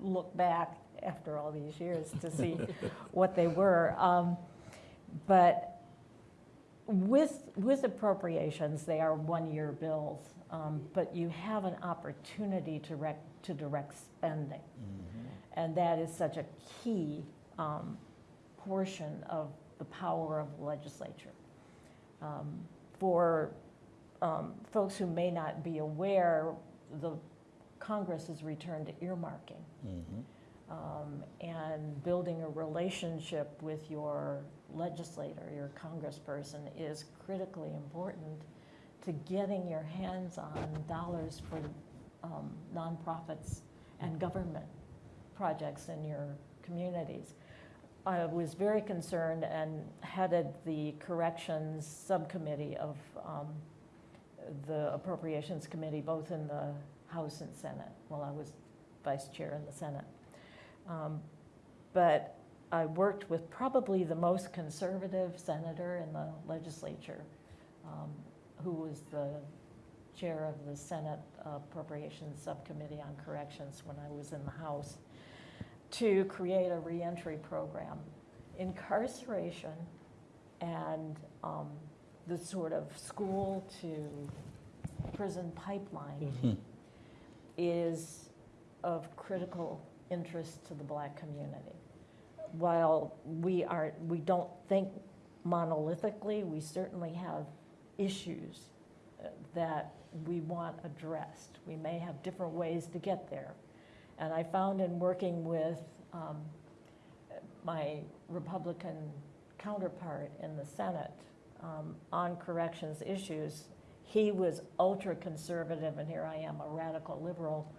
look back after all these years to see what they were. Um, But with, with appropriations, they are one-year bills, um, but you have an opportunity to rec, to direct spending. And that is such a key um, portion of the power of the legislature. Um, For um, folks who may not be aware, the Congress has returned to earmarking um, and building a relationship with your legislator, your congressperson, is critically important to getting your hands on dollars for um, nonprofits and government projects in your communities. I was very concerned and headed the corrections subcommittee of um, the Appropriations Committee, both in the House and Senate, while I was vice chair in the Senate. Um, But I worked with probably the most conservative senator in the legislature, um, who was the chair of the Senate Appropriations Subcommittee on Corrections when I was in the House, to create a reentry program. Incarceration and um, the sort of school to prison pipeline Mhm. is of critical interest to the black community. While we are, we don't think monolithically, we certainly have issues uh, that we want addressed. We may have different ways to get there. And I found in working with um, my Republican counterpart in the Senate um, on corrections issues, he was ultra-conservative, and here I am, a radical liberal.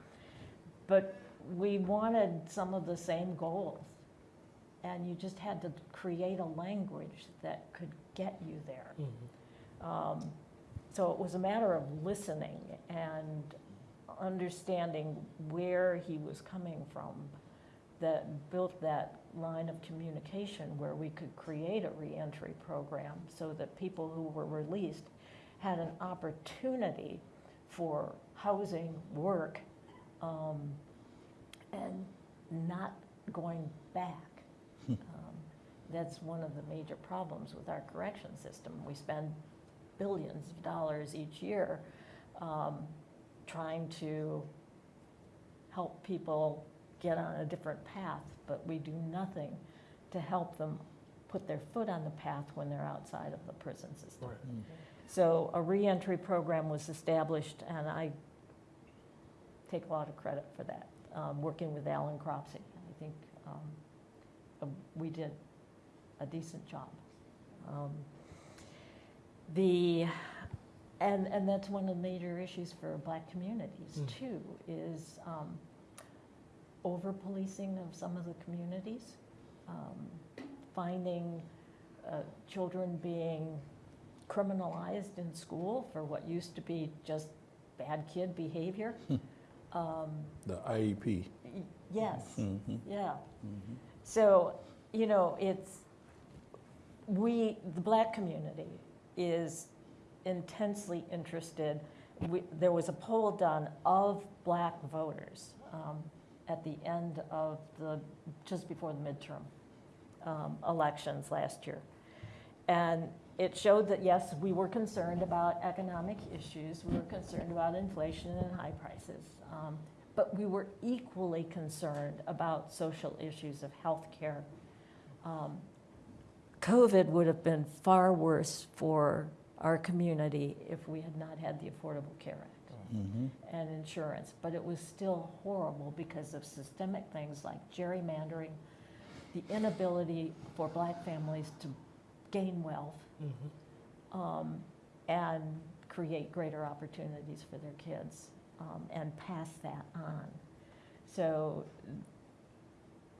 But we wanted some of the same goals. And you just had to create a language that could get you there. Mhm. Um, So it was a matter of listening and understanding where he was coming from that built that line of communication where we could create a reentry program so that people who were released had an opportunity for housing, work, um, and not going back. Um, That's one of the major problems with our correction system. We spend billions of dollars each year um, trying to help people get on a different path, but we do nothing to help them put their foot on the path when they're outside of the prison system. Right. So a reentry program was established, and I take a lot of credit for that, um, working with Alan Cropsey. I think um, we did a decent job. Um, The, and, and that's one of the major issues for black communities Mm. too, is um, over-policing of some of the communities, um, finding uh, children being criminalized in school for what used to be just bad kid behavior. Um, The IEP. Yes, Mhm. yeah. Mhm. So, you know, it's, we, the black community is intensely interested. We, there was a poll done of black voters um, at the end of the, just before the midterm um, elections last year. And it showed that, yes, we were concerned about economic issues, we were concerned about inflation and high prices, um, but we were equally concerned about social issues of healthcare. Um, COVID would have been far worse for our community if we had not had the Affordable Care Act Mhm. and insurance, but it was still horrible because of systemic things like gerrymandering, the inability for black families to gain wealth Mhm. um, and create greater opportunities for their kids um, and pass that on. So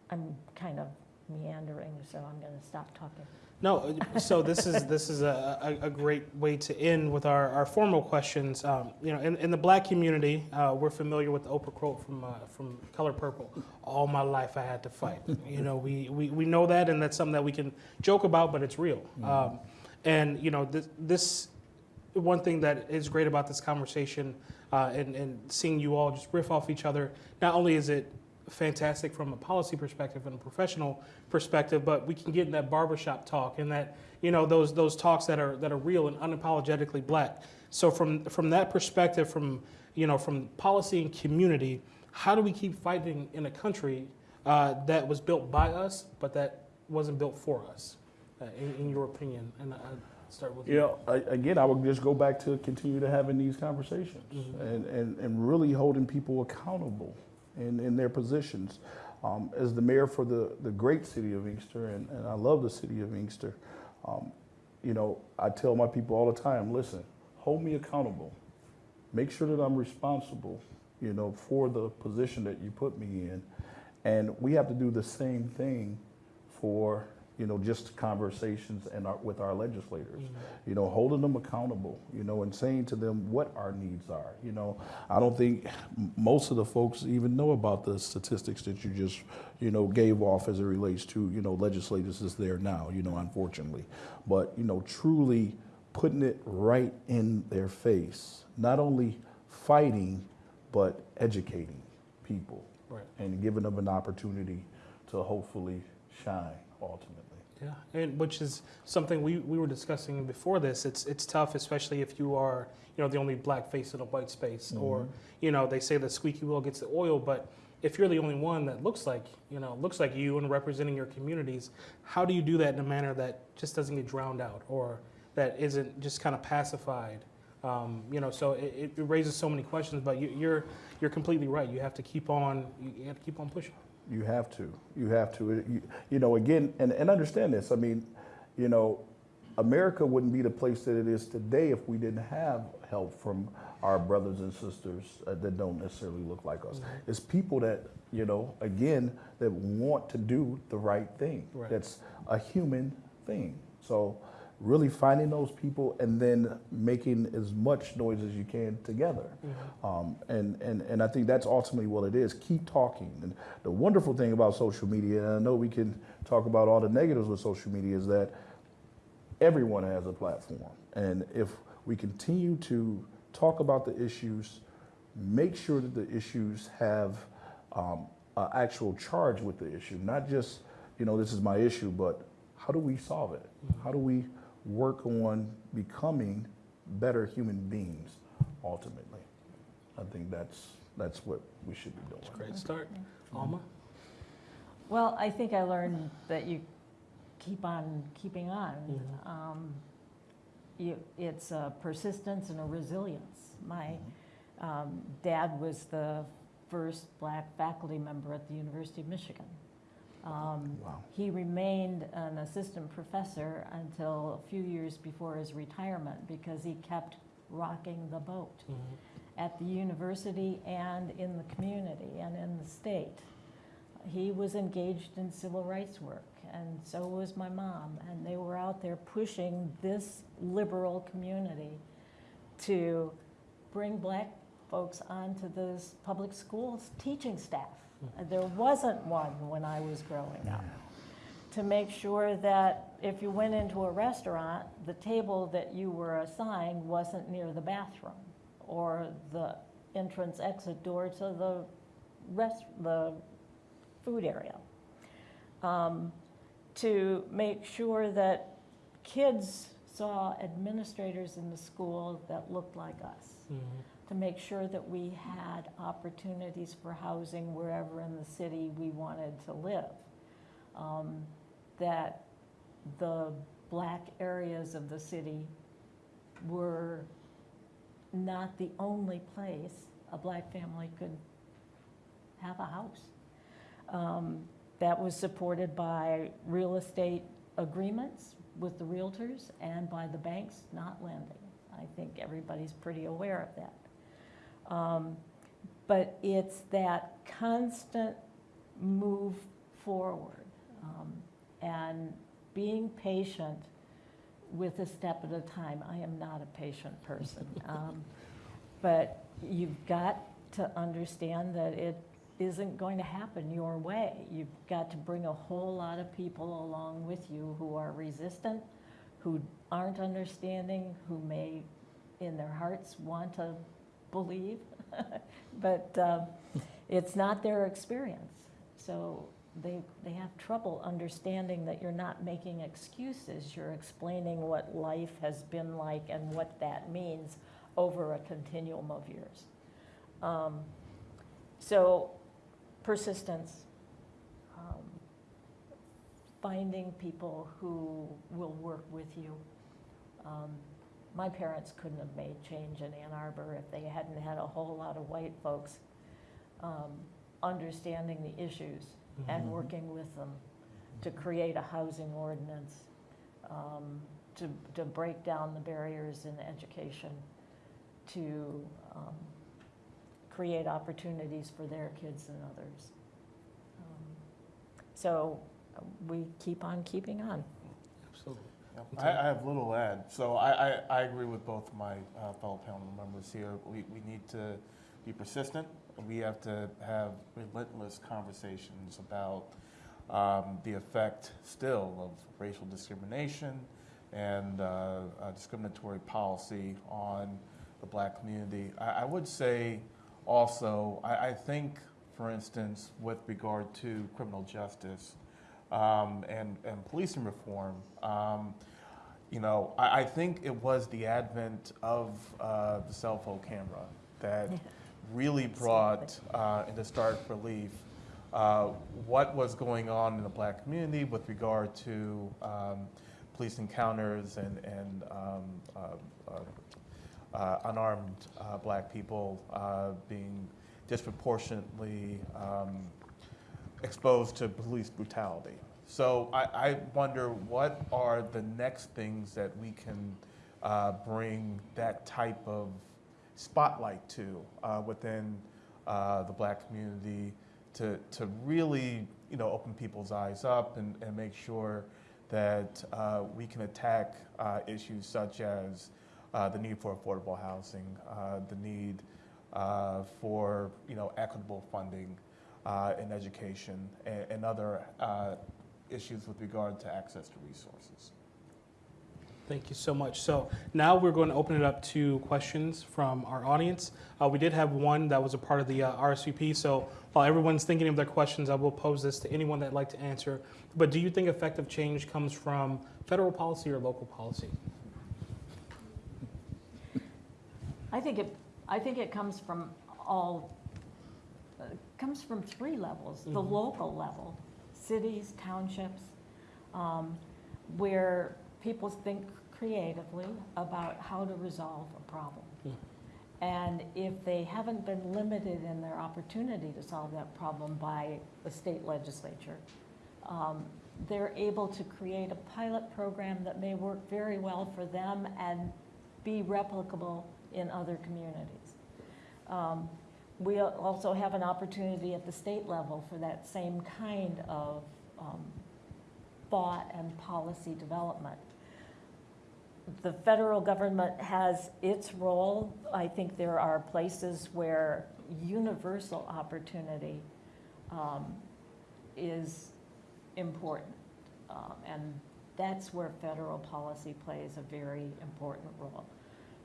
I'm kind of meandering, so I'm going to stop talking. No, so this is this is a, a, a great way to end with our, our formal questions. Um, you know, in, in the black community, uh, we're familiar with the Oprah quote from uh, from Color Purple. All my life I had to fight. You know, we, we, we know that, and that's something that we can joke about, but it's real. Um, and you know, this, this one thing that is great about this conversation uh, and, and seeing you all just riff off each other. Not only is it fantastic from a policy perspective and a professional perspective, but we can get in that barbershop talk and that you know those those talks that are that are real and unapologetically black. So from from that perspective, from you know from policy and community, how do we keep fighting in a country uh, that was built by us but that wasn't built for us? Uh, in, in your opinion, and I start with You know, I, again, I would just go back to continue to having these conversations Mhm. and, and, and really holding people accountable in, in their positions. Um, as the mayor for the, the great city of Inkster, and, and I love the city of Inkster, um, you know, I tell my people all the time, listen, hold me accountable. Make sure that I'm responsible, you know, for the position that you put me in. And we have to do the same thing for, you know, just conversations and our, with our legislators mm-hmm. you know, holding them accountable, you know, and saying to them what our needs are. You know, I don't think most of the folks even know about the statistics that you just, you know, gave off as it relates to, you know, legislators is there now, you know, unfortunately. But, you know, truly putting it right in their face, not only fighting, but educating people Right. and giving them an opportunity to hopefully shine ultimately. Yeah, and which is something we, we were discussing before this. It's it's tough, especially if you are you know the only black face in a white space, or you know they say the squeaky wheel gets the oil, but if you're the only one that looks like you know looks like you and representing your communities, how do you do that in a manner that just doesn't get drowned out or that isn't just kind of pacified? Um, you know, so it, it raises so many questions. But you, you're you're completely right. You have to keep on you have to keep on pushing. You have to. You have to. You, you know, again, and, and understand this. I mean, you know, America wouldn't be the place that it is today if we didn't have help from our brothers and sisters uh, that don't necessarily look like us. It's people that, you know, again, that want to do the right thing. Right. That's a human thing. So, really finding those people and then making as much noise as you can together. Um, and, and, and I think that's ultimately what it is. Keep talking. And the wonderful thing about social media, and I know we can talk about all the negatives with social media, is that everyone has a platform. And if we continue to talk about the issues, make sure that the issues have um, an actual charge with the issue, not just, you know, this is my issue, but how do we solve it? How do we work on becoming better human beings ultimately? I think that's, that's what we should be doing. Great start, Alma. Well, I think I learned that you keep on keeping on. Mhm. Um, you, it's a persistence and a resilience. My um, dad was the first black faculty member at the University of Michigan. Um, Wow. He remained an assistant professor until a few years before his retirement because he kept rocking the boat at the university and in the community and in the state. He was engaged in civil rights work, and so was my mom, and they were out there pushing this liberal community to bring black folks onto this public schools teaching staff. There wasn't one when I was growing up. To make sure that if you went into a restaurant, the table that you were assigned wasn't near the bathroom or the entrance exit door to the rest, the food area. Um, to make sure that kids saw administrators in the school that looked like us Mhm. To make sure that we had opportunities for housing wherever in the city we wanted to live. Um, That the black areas of the city were not the only place a black family could have a house. Um, That was supported by real estate agreements with the realtors and by the banks not lending. I think everybody's pretty aware of that. Um, But it's that constant move forward um, and being patient with a step at a time. I am not a patient person. Um, But you've got to understand that it isn't going to happen your way. You've got to bring a whole lot of people along with you who are resistant, who aren't understanding, who may, in their hearts, want to believe, but um, it's not their experience. So they, they have trouble understanding that you're not making excuses. You're explaining what life has been like and what that means over a continuum of years. Um, So persistence, um, finding people who will work with you. Um, My parents couldn't have made change in Ann Arbor if they hadn't had a whole lot of white folks um, understanding the issues and Mhm. working with them to create a housing ordinance, um, to, to break down the barriers in education, to um, create opportunities for their kids and others. Um, So we keep on keeping on. Yep. I, I have little to add. So I, I, I agree with both my uh, fellow panel members here. We, we need to be persistent. We have to have relentless conversations about um, the effect still of racial discrimination and uh, uh, discriminatory policy on the black community. I, I would say also, I, I think, for instance, with regard to criminal justice, um, and, and policing reform, um, you know, I, I think it was the advent of uh, the cell phone camera that really brought uh, into stark relief uh, what was going on in the black community with regard to um, police encounters and, and um, uh, uh, uh, unarmed uh, black people uh, being disproportionately um, exposed to police brutality. So I, I wonder what are the next things that we can uh, bring that type of spotlight to uh, within uh, the black community to, to really you know open people's eyes up and, and make sure that uh, we can attack uh, issues such as uh, the need for affordable housing, the need for you know equitable funding in education, and, and other uh, issues with regard to access to resources. Thank you so much. So now we're going to open it up to questions from our audience. Uh, we did have one that was a part of the uh, RSVP. So while everyone's thinking of their questions, I will pose this to anyone that'd like to answer. But do you think effective change comes from federal policy or local policy? I think it, I think it comes from all, uh, comes from three levels. The Mhm. local level, cities, townships, um, where people think creatively about how to resolve a problem. Hmm. And if they haven't been limited in their opportunity to solve that problem by the state legislature, um, they're able to create a pilot program that may work very well for them and be replicable in other communities. Um, We also have an opportunity at the state level for that same kind of um, thought and policy development. The federal government has its role. I think there are places where universal opportunity um, is important. Um, And that's where federal policy plays a very important role.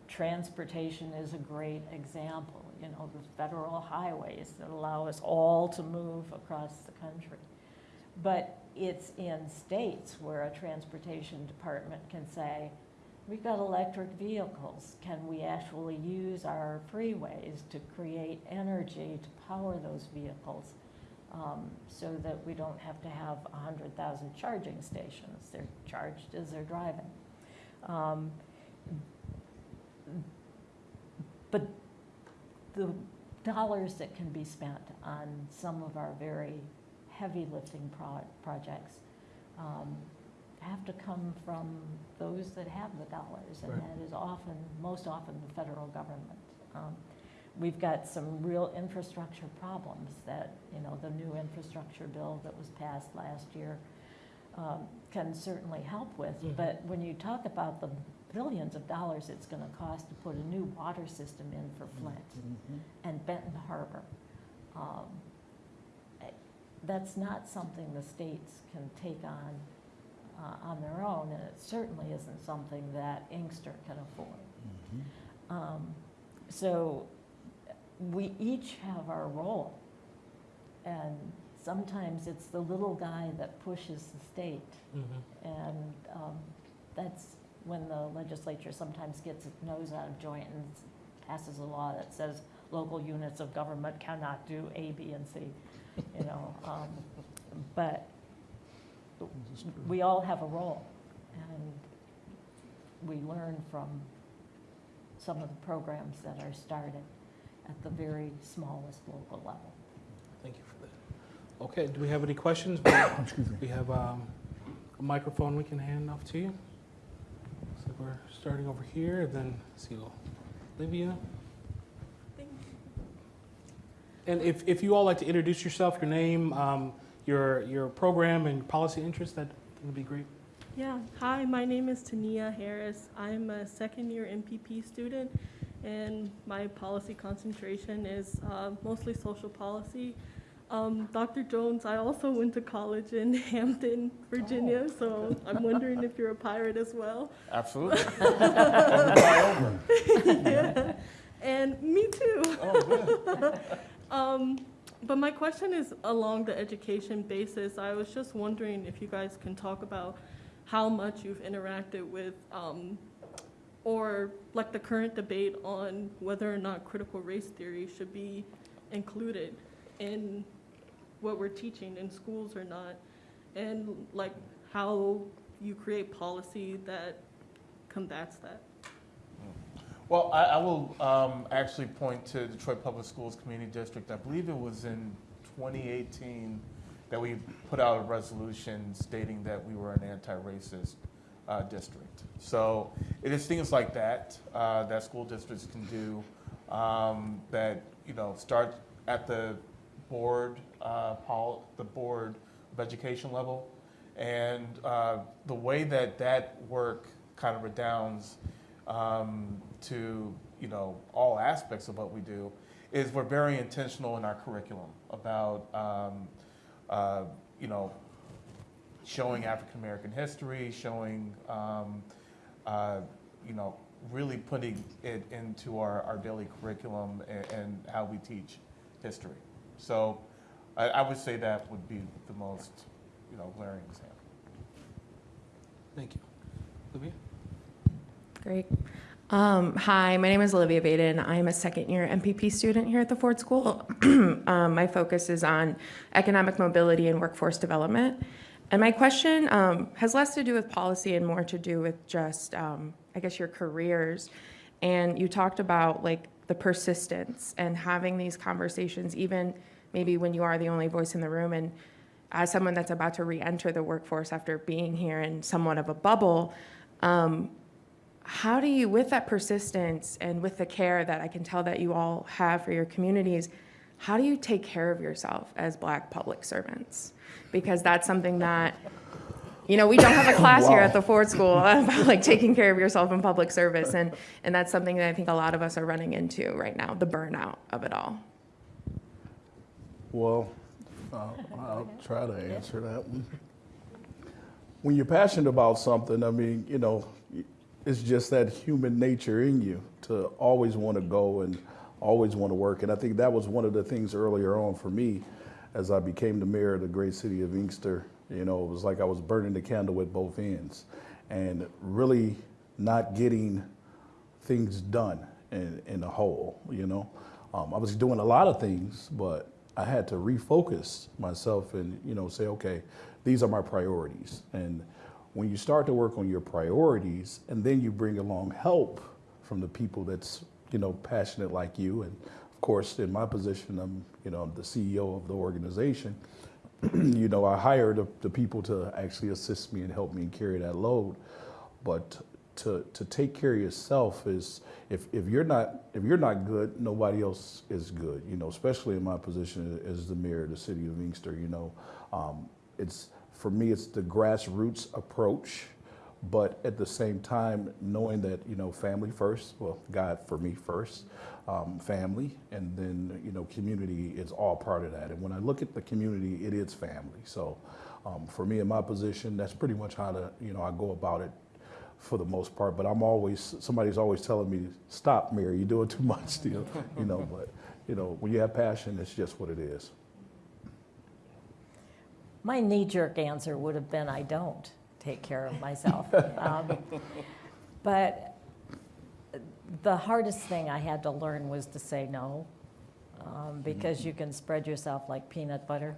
Transportation is a great example, you know, the federal highways that allow us all to move across the country. But it's in states where a transportation department can say, We've got electric vehicles. Can we actually use our freeways to create energy to power those vehicles? um, So that we don't have to have 100,000 charging stations. They're charged as they're driving. Um, But the dollars that can be spent on some of our very heavy lifting pro- projects um, have to come from those that have the dollars, and Right. that is often, most often, the federal government. Um, We've got some real infrastructure problems that, you know, the new infrastructure bill that was passed last year um, can certainly help with. Mhm. But when you talk about the billions of dollars it's gonna cost to put a new water system in for Flint, and Benton Harbor. Um, That's not something the states can take on, uh, on their own, and it certainly isn't something that Inkster can afford. Um, So we each have our role, and sometimes it's the little guy that pushes the state. Mhm. And um, that's when the legislature sometimes gets its nose out of joint and passes a law that says local units of government cannot do A, B, and C, you know. um, But we all have a role, and we learn from some of the programs that are started at the very smallest local level. Thank you for that. Okay, do we have any questions? We- We have um, a microphone we can hand off to you. So we're starting over here, and then, let's see, Olivia. And if, if you all like to introduce yourself, your name, um, your, your program and policy interest, that would be great. Yeah, hi, my name is Tania Harris. I'm a second year MPP student, and my policy concentration is uh, mostly social policy. Um, Dr. Jones, I also went to college in Hampton, Virginia, so I'm wondering if you're a pirate as well. Absolutely. Over. And me too. Oh, good. Um, but my question is along the education basis. I was just wondering if you guys can talk about how much you've interacted with, um, or like the current debate on whether or not critical race theory should be included in what we're teaching in schools or not, and like how you create policy that combats that. Well, I, I will um, actually point to Detroit Public Schools Community District. I believe it was in 2018 that we put out a resolution stating that we were an anti-racist uh, district. So it is things like that uh, that school districts can do um, that you know start at the board, uh, pol- the board of education level, and uh, the way that that work kind of redounds um, to you know all aspects of what we do is we're very intentional in our curriculum about um, uh, you know showing African American history, showing um, uh, you know really putting it into our, our daily curriculum and, and how we teach history. So I, I would say that would be the most you know glaring example. Thank you. Olivia? Great. Um, hi, my name is Olivia Baden. I'm a second year MPP student here at the Ford School. um, my focus is on economic mobility and workforce development. And my question um, has less to do with policy and more to do with just, um, I guess, your careers. And you talked about like the persistence and having these conversations, even maybe when you are the only voice in the room. And as someone that's about to re-enter the workforce after being here in somewhat of a bubble, um, how do you, with that persistence and with the care that I can tell that you all have for your communities, how do you take care of yourself as Black public servants? Because that's something that, you know, we don't have a class here at the Ford School about like taking care of yourself in public service, and and that's something that I think a lot of us are running into right now, the burnout of it all. Well, I'll, I'll try to answer that one. When you're passionate about something, I mean, you know, it's just that human nature in you to always want to go and always want to work. And I think that was one of the things earlier on for me as I became the mayor of the great city of Inkster. You know, it was like I was burning the candle at both ends. And really not getting things done in, in a whole, you know. Um, I was doing a lot of things, but I had to refocus myself and, you know, say, okay, these are my priorities. And when you start to work on your priorities and then you bring along help from the people that's, you know, passionate like you. And of course, in my position, I'm, you know, I'm the CEO of the organization. you know, I hire the, the people to actually assist me and help me carry that load. But to, to take care of yourself is if, if you're not if you're not good, nobody else is good. You know, especially in my position as the mayor of the city of Inkster. You know, um, it's for me it's the grassroots approach, but at the same time knowing that you know family first. Well, God for me first, um, family, and then you know community is all part of that. And when I look at the community, it is family. So. Um, for me in my position, that's pretty much how to, you know, I go about it for the most part. But I'm always somebody's always telling me, "Stop, Mary, you're doing too much still." you know, but you know, when you have passion, it's just what it is. My knee-jerk answer would have been, I don't take care of myself. Um, But the hardest thing I had to learn was to say no, um, because you can spread yourself like peanut butter,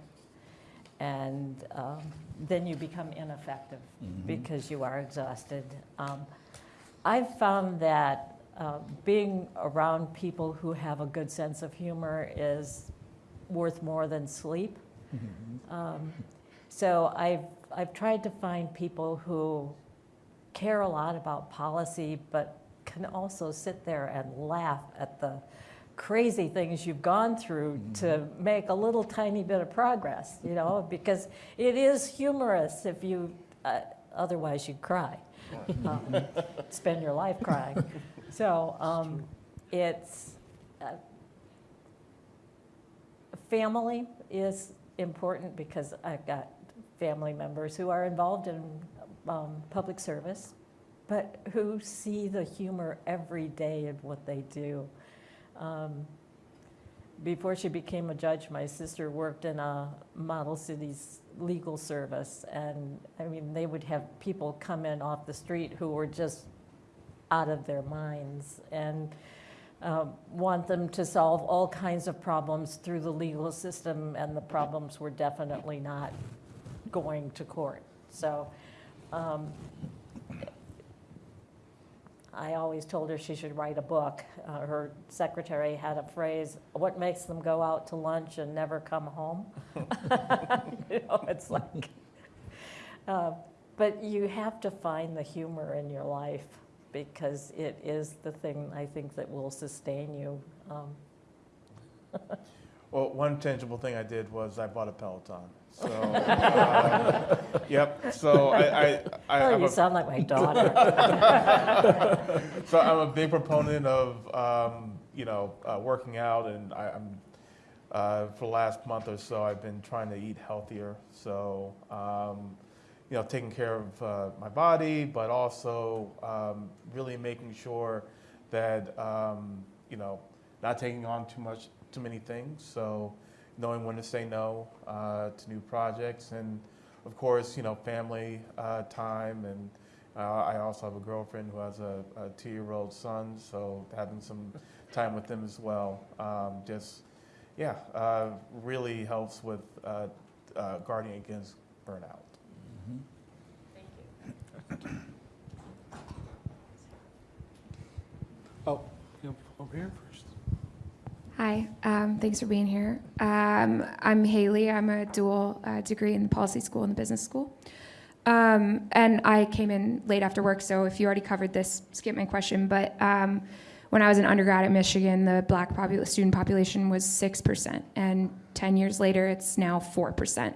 and um, then you become ineffective because you are exhausted. Um, I've found that uh, being around people who have a good sense of humor is worth more than sleep. Um, So I've, I've tried to find people who care a lot about policy, but can also sit there and laugh at the crazy things you've gone through to make a little tiny bit of progress, you know, because it is humorous if you, uh, otherwise you'd cry. Um, Spend your life crying. So um, it's, uh, family is important because I've got family members who are involved in um, public service, but who see the humor every day in what they do. Um, before she became a judge, my sister worked in a model cities legal service, and I mean, they would have people come in off the street who were just out of their minds and um, want them to solve all kinds of problems through the legal system, and the problems were definitely not going to court. So um, I always told her she should write a book. Uh, her secretary had a phrase, what makes them go out to lunch and never come home? you know, it's like, uh, but you have to find the humor in your life because it is the thing I think that will sustain you. Um, Well, one tangible thing I did was I bought a Peloton. So, uh, yep. So I, I, I oh, I'm you a, sound like my daughter. so I'm a big proponent of um, you know uh, working out, and I, I'm uh, for the last month or so I've been trying to eat healthier. So um, you know, taking care of uh, my body, but also um, really making sure that um, you know not taking on too much, too many things. So knowing when to say no uh, to new projects, and of course, you know, family uh, time and. Uh, I also have a girlfriend who has a, a two-year-old son, so having some time with them as well, um, just yeah, uh, really helps with uh, uh, guarding against burnout. Thank you. Oh, yep, over here first. Hi, um, thanks for being here. Um, I'm Haley. I'm a dual uh, degree in the policy school and the business school. Um, and I came in late after work, so if you already covered this, skip my question. But um, when I was an undergrad at Michigan, the black student population was 6%. And 10 years later, it's now 4%.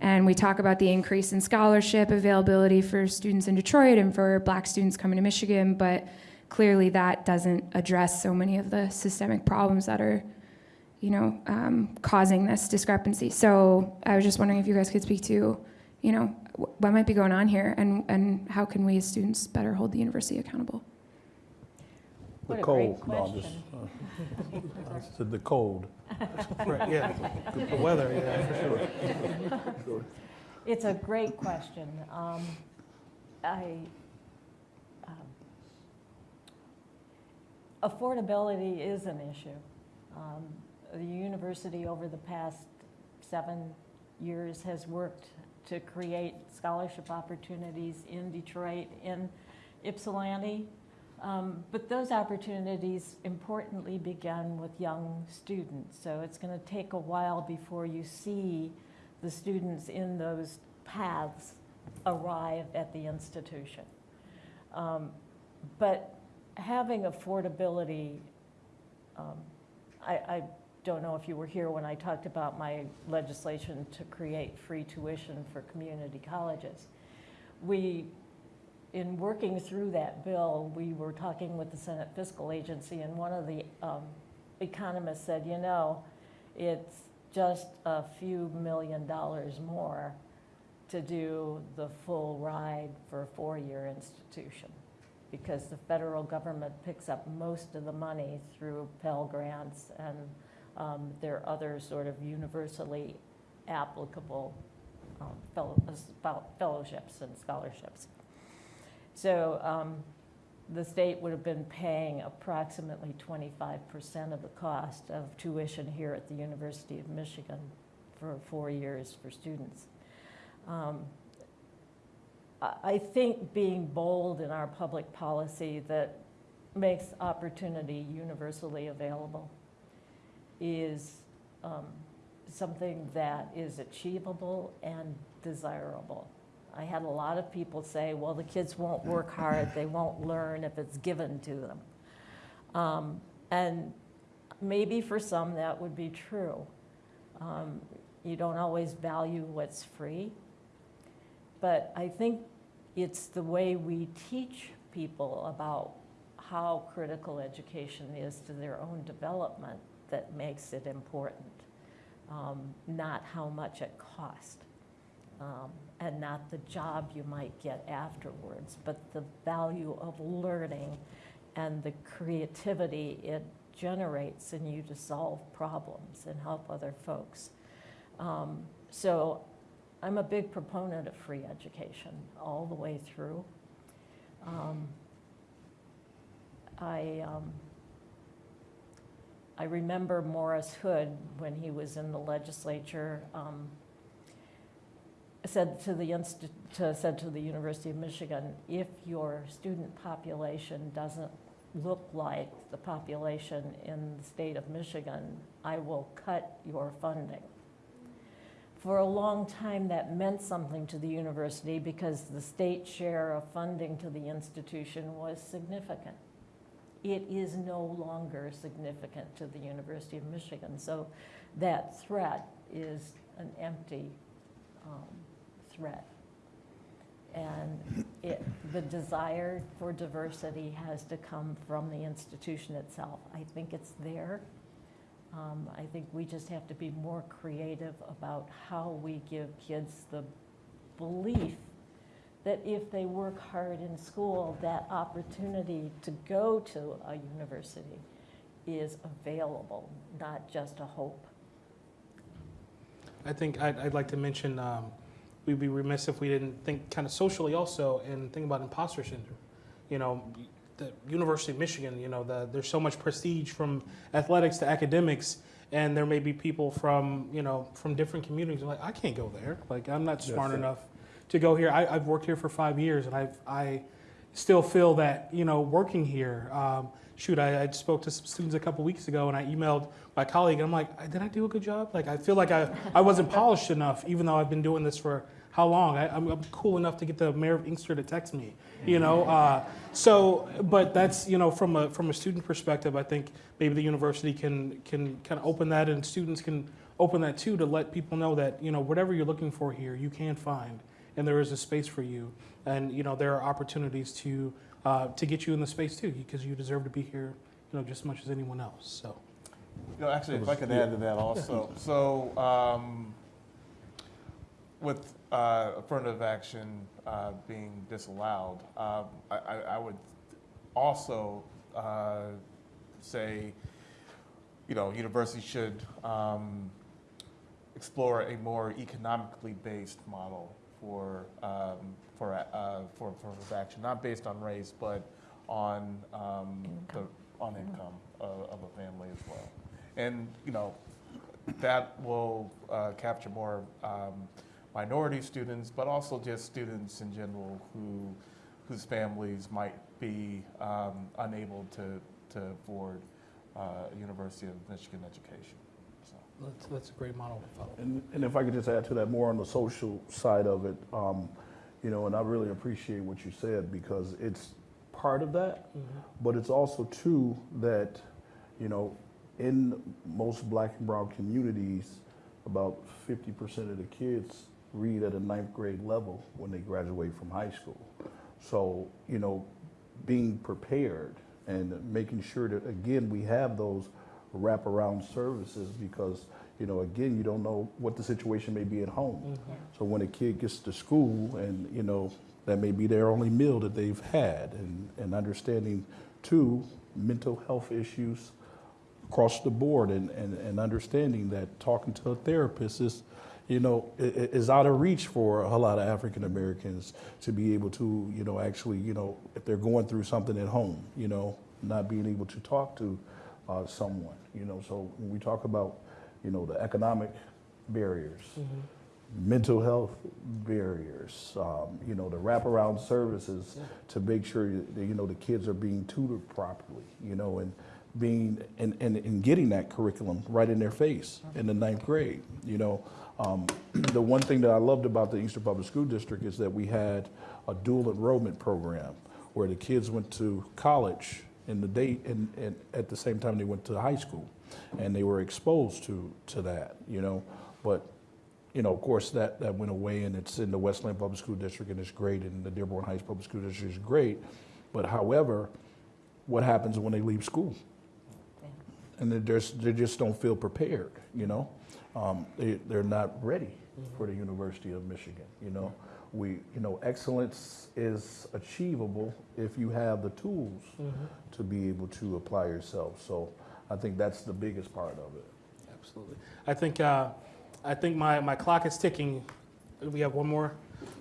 And we talk about the increase in scholarship availability for students in Detroit and for black students coming to Michigan, but clearly that doesn't address so many of the systemic problems that are, you know, um, causing this discrepancy. So I was just wondering if you guys could speak to, you know, what might be going on here and, and how can we as students better hold the university accountable? What the a cold. No, I'm just, uh, I said the cold. Right, yeah, the weather, yeah, for sure. It's a great question. Um, I, um, affordability is an issue. Um, The university over the past seven years has worked to create scholarship opportunities in Detroit, in Ypsilanti. Um, But those opportunities importantly began with young students. So it's going to take a while before you see the students in those paths arrive at the institution. Um, But having affordability, um, I, I don't know if you were here when I talked about my legislation to create free tuition for community colleges. We, in working through that bill, we were talking with the Senate Fiscal Agency, and one of the um, economists said, you know, it's just a few million dollars more to do the full ride for a four-year institution because the federal government picks up most of the money through Pell Grants and um, there are other sort of universally applicable um, fellow- fellowships and scholarships. So um, the state would have been paying approximately 25% of the cost of tuition here at the University of Michigan for four years for students. Um, I think being bold in our public policy that makes opportunity universally available is um, something that is achievable and desirable. I had a lot of people say, well, the kids won't work hard, they won't learn if it's given to them. Um, And maybe for some that would be true. Um, You don't always value what's free. But I think it's the way we teach people about how critical education is to their own development that makes it important, um, not how much it costs, um, and not the job you might get afterwards, but the value of learning and the creativity it generates in you to solve problems and help other folks. Um, So I'm a big proponent of free education all the way through. Um, I, um, I remember Morris Hood, when he was in the legislature, um, said to the to, said to the University of Michigan, if your student population doesn't look like the population in the state of Michigan, I will cut your funding. For a long time, that meant something to the university because the state share of funding to the institution was significant. It is no longer significant to the University of Michigan. So that threat is an empty um, threat. And it, the desire for diversity has to come from the institution itself. I think it's there. Um, I think we just have to be more creative about how we give kids the belief that if they work hard in school, that opportunity to go to a university is available, not just a hope. I think I'd, I'd like to mention, um, we'd be remiss if we didn't think kind of socially also and think about imposter syndrome. You know, the University of Michigan, you know, the, there's so much prestige from athletics to academics, and there may be people from, you know, from different communities like, I can't go there. Like, I'm not smart it. enough to go here. I, I've worked here for five years, and I've, I still feel that, you know, working here, um, shoot, I, I spoke to some students a couple weeks ago, and I emailed my colleague, and I'm like, did I do a good job? Like, I feel like I, I wasn't polished enough, even though I've been doing this for how long? I, I'm, I'm cool enough to get the mayor of Inkster to text me, you know? Uh, so, but that's, you know, from a, from a student perspective, I think maybe the university can, can kind of open that, and students can open that too, to let people know that, you know, whatever you're looking for here, you can find, and there is a space for you. And, you know, there are opportunities to, uh, to get you in the space too, because you deserve to be here, you know, just as much as anyone else, so. You know, actually, if I could add to that also. So, um, with uh, affirmative action uh, being disallowed, um, I, I, I would also uh, say, you know, universities should um, explore a more economically based model for um, for, uh, for affirmative action, not based on race, but on um, the, Income. on income of, of a family as well. And, you know, that will uh, capture more um, minority students, but also just students in general who, whose families might be um, unable to, to afford uh, a University of Michigan education. So. That's, that's a great model to follow. And, and if I could just add to that more on the social side of it, um, you know, and I really appreciate what you said because it's part of that, but it's also too that, you know, in most black and brown communities, about 50% of the kids read at a ninth grade level when they graduate from high school. So, you know, being prepared and making sure that, again, we have those wraparound services because, you know, again, you don't know what the situation may be at home. Mm-hmm. So when a kid gets to school and, you know, that may be their only meal that they've had and, and understanding too, mental health issues across the board and, and, and understanding that talking to a therapist is, you know, is out of reach for a lot of African Americans to be able to, you know, actually, you know, if they're going through something at home, you know, not being able to talk to uh, someone, you know. So when we talk about, you know, the economic barriers, mental health barriers, um, you know, the wraparound services to make sure that, you know, the kids are being tutored properly, you know, and being, and, and, and getting that curriculum right in their face in the ninth grade, you know. Um, the one thing that I loved about the Eastern Public School District is that we had a dual enrollment program where the kids went to college in the day, and, and at the same time they went to high school. And they were exposed to, to that, you know. But you know, of course, that, that went away and it's in the Westland Public School District and it's great and the Dearborn Heights Public School District is great. But however, what happens when they leave school? And they just, they just don't feel prepared, you know? Um, they, they're not ready for the University of Michigan, you know? We, you know, excellence is achievable if you have the tools to be able to apply yourself. So I think that's the biggest part of it. Absolutely. I think, uh, I think my, my clock is ticking. We have one more.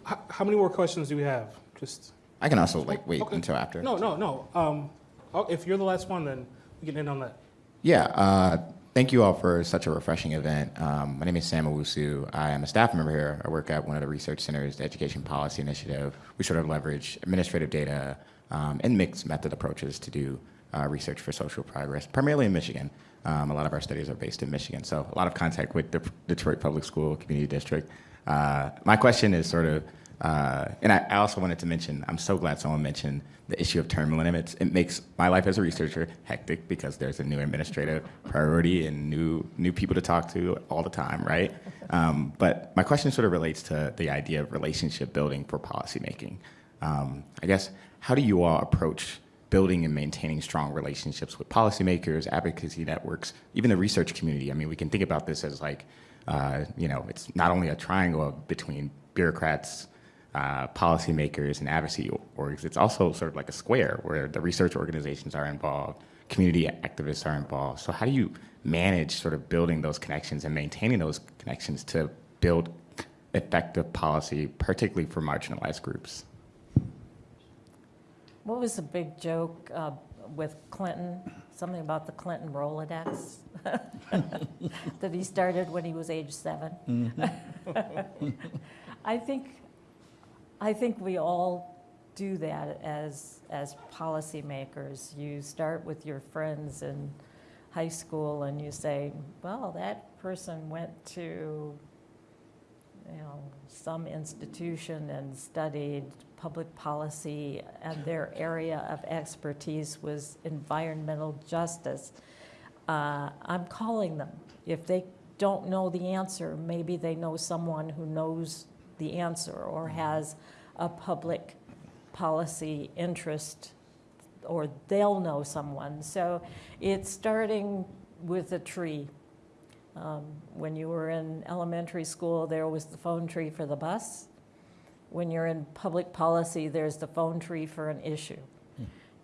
How, how many more questions do we have? Just, I can also like wait Okay. until after. no, no, no. Um, oh, if you're the last one, then we can end on that. Yeah. Uh, thank you all for such a refreshing event. Um, my name is Sam Owusu. I am a staff member here. I work at one of the research centers, the Education Policy Initiative. We sort of leverage administrative data um, and mixed method approaches to do uh, research for social progress, primarily in Michigan. Um, a lot of our studies are based in Michigan, so a lot of contact with the Detroit Public School Community District. Uh, my question is sort of Uh, and I, I also wanted to mention, I'm so glad someone mentioned the issue of term limits. It makes my life as a researcher hectic because there's a new administrative priority and new new people to talk to all the time, right? Um, but my question sort of relates to the idea of relationship building for policymaking. Um, I guess, how do you all approach building and maintaining strong relationships with policymakers, advocacy networks, even the research community? I mean, we can think about this as like, uh, you know, it's not only a triangle between bureaucrats, uh, policymakers and advocacy orgs. It's also sort of like a square where the research organizations are involved, community activists are involved. So how do you manage sort of building those connections and maintaining those connections to build effective policy, particularly for marginalized groups? What was the big joke uh, with Clinton? Something about the Clinton Rolodex that he started when he was age 7 I think, I think we all do that as as policymakers. You start with your friends in high school, and you say, "Well, that person went to." you know, some institution and studied public policy, and their area of expertise was environmental justice. Uh, I'm calling them. If they don't know the answer, maybe they know someone who knows the answer or has a public policy interest, or they'll know someone. So it's starting with a tree. Um, When you were in elementary school, there was the phone tree for the bus. When you're in public policy, there's the phone tree for an issue.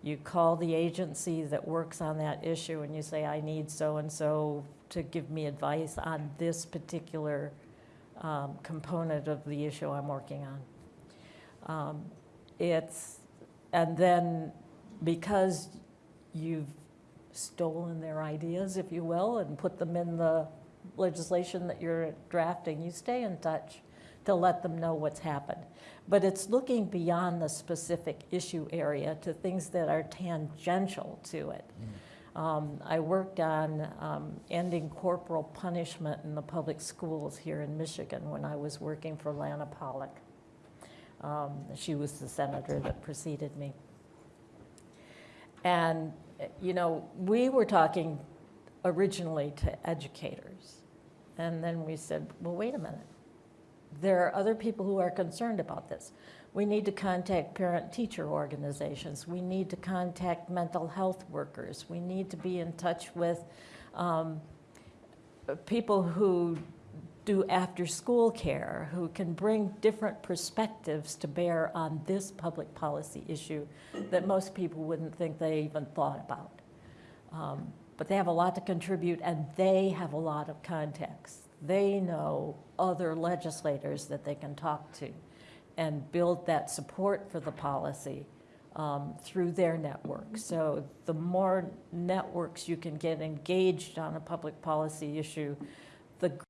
You call the agency that works on that issue and you say, I need so-and-so to give me advice on this particular um, component of the issue I'm working on. Um, It's, and then because you've stolen their ideas, if you will, and put them in the legislation that you're drafting, you stay in touch to let them know what's happened. But it's looking beyond the specific issue area to things that are tangential to it. Um, I worked on um, ending corporal punishment in the public schools here in Michigan when I was working for Lana Pollack. Um, She was the senator that preceded me. And, you know, we were talking originally to educators. And then we said, well, wait a minute. There are other people who are concerned about this. We need to contact parent-teacher organizations. We need to contact mental health workers. We need to be in touch with um, people who do after-school care, who can bring different perspectives to bear on this public policy issue that most people wouldn't think they even thought about. Um, But they have a lot to contribute, and they have a lot of contacts. They know other legislators that they can talk to and build that support for the policy um, through their network. So the more networks you can get engaged on a public policy issue, the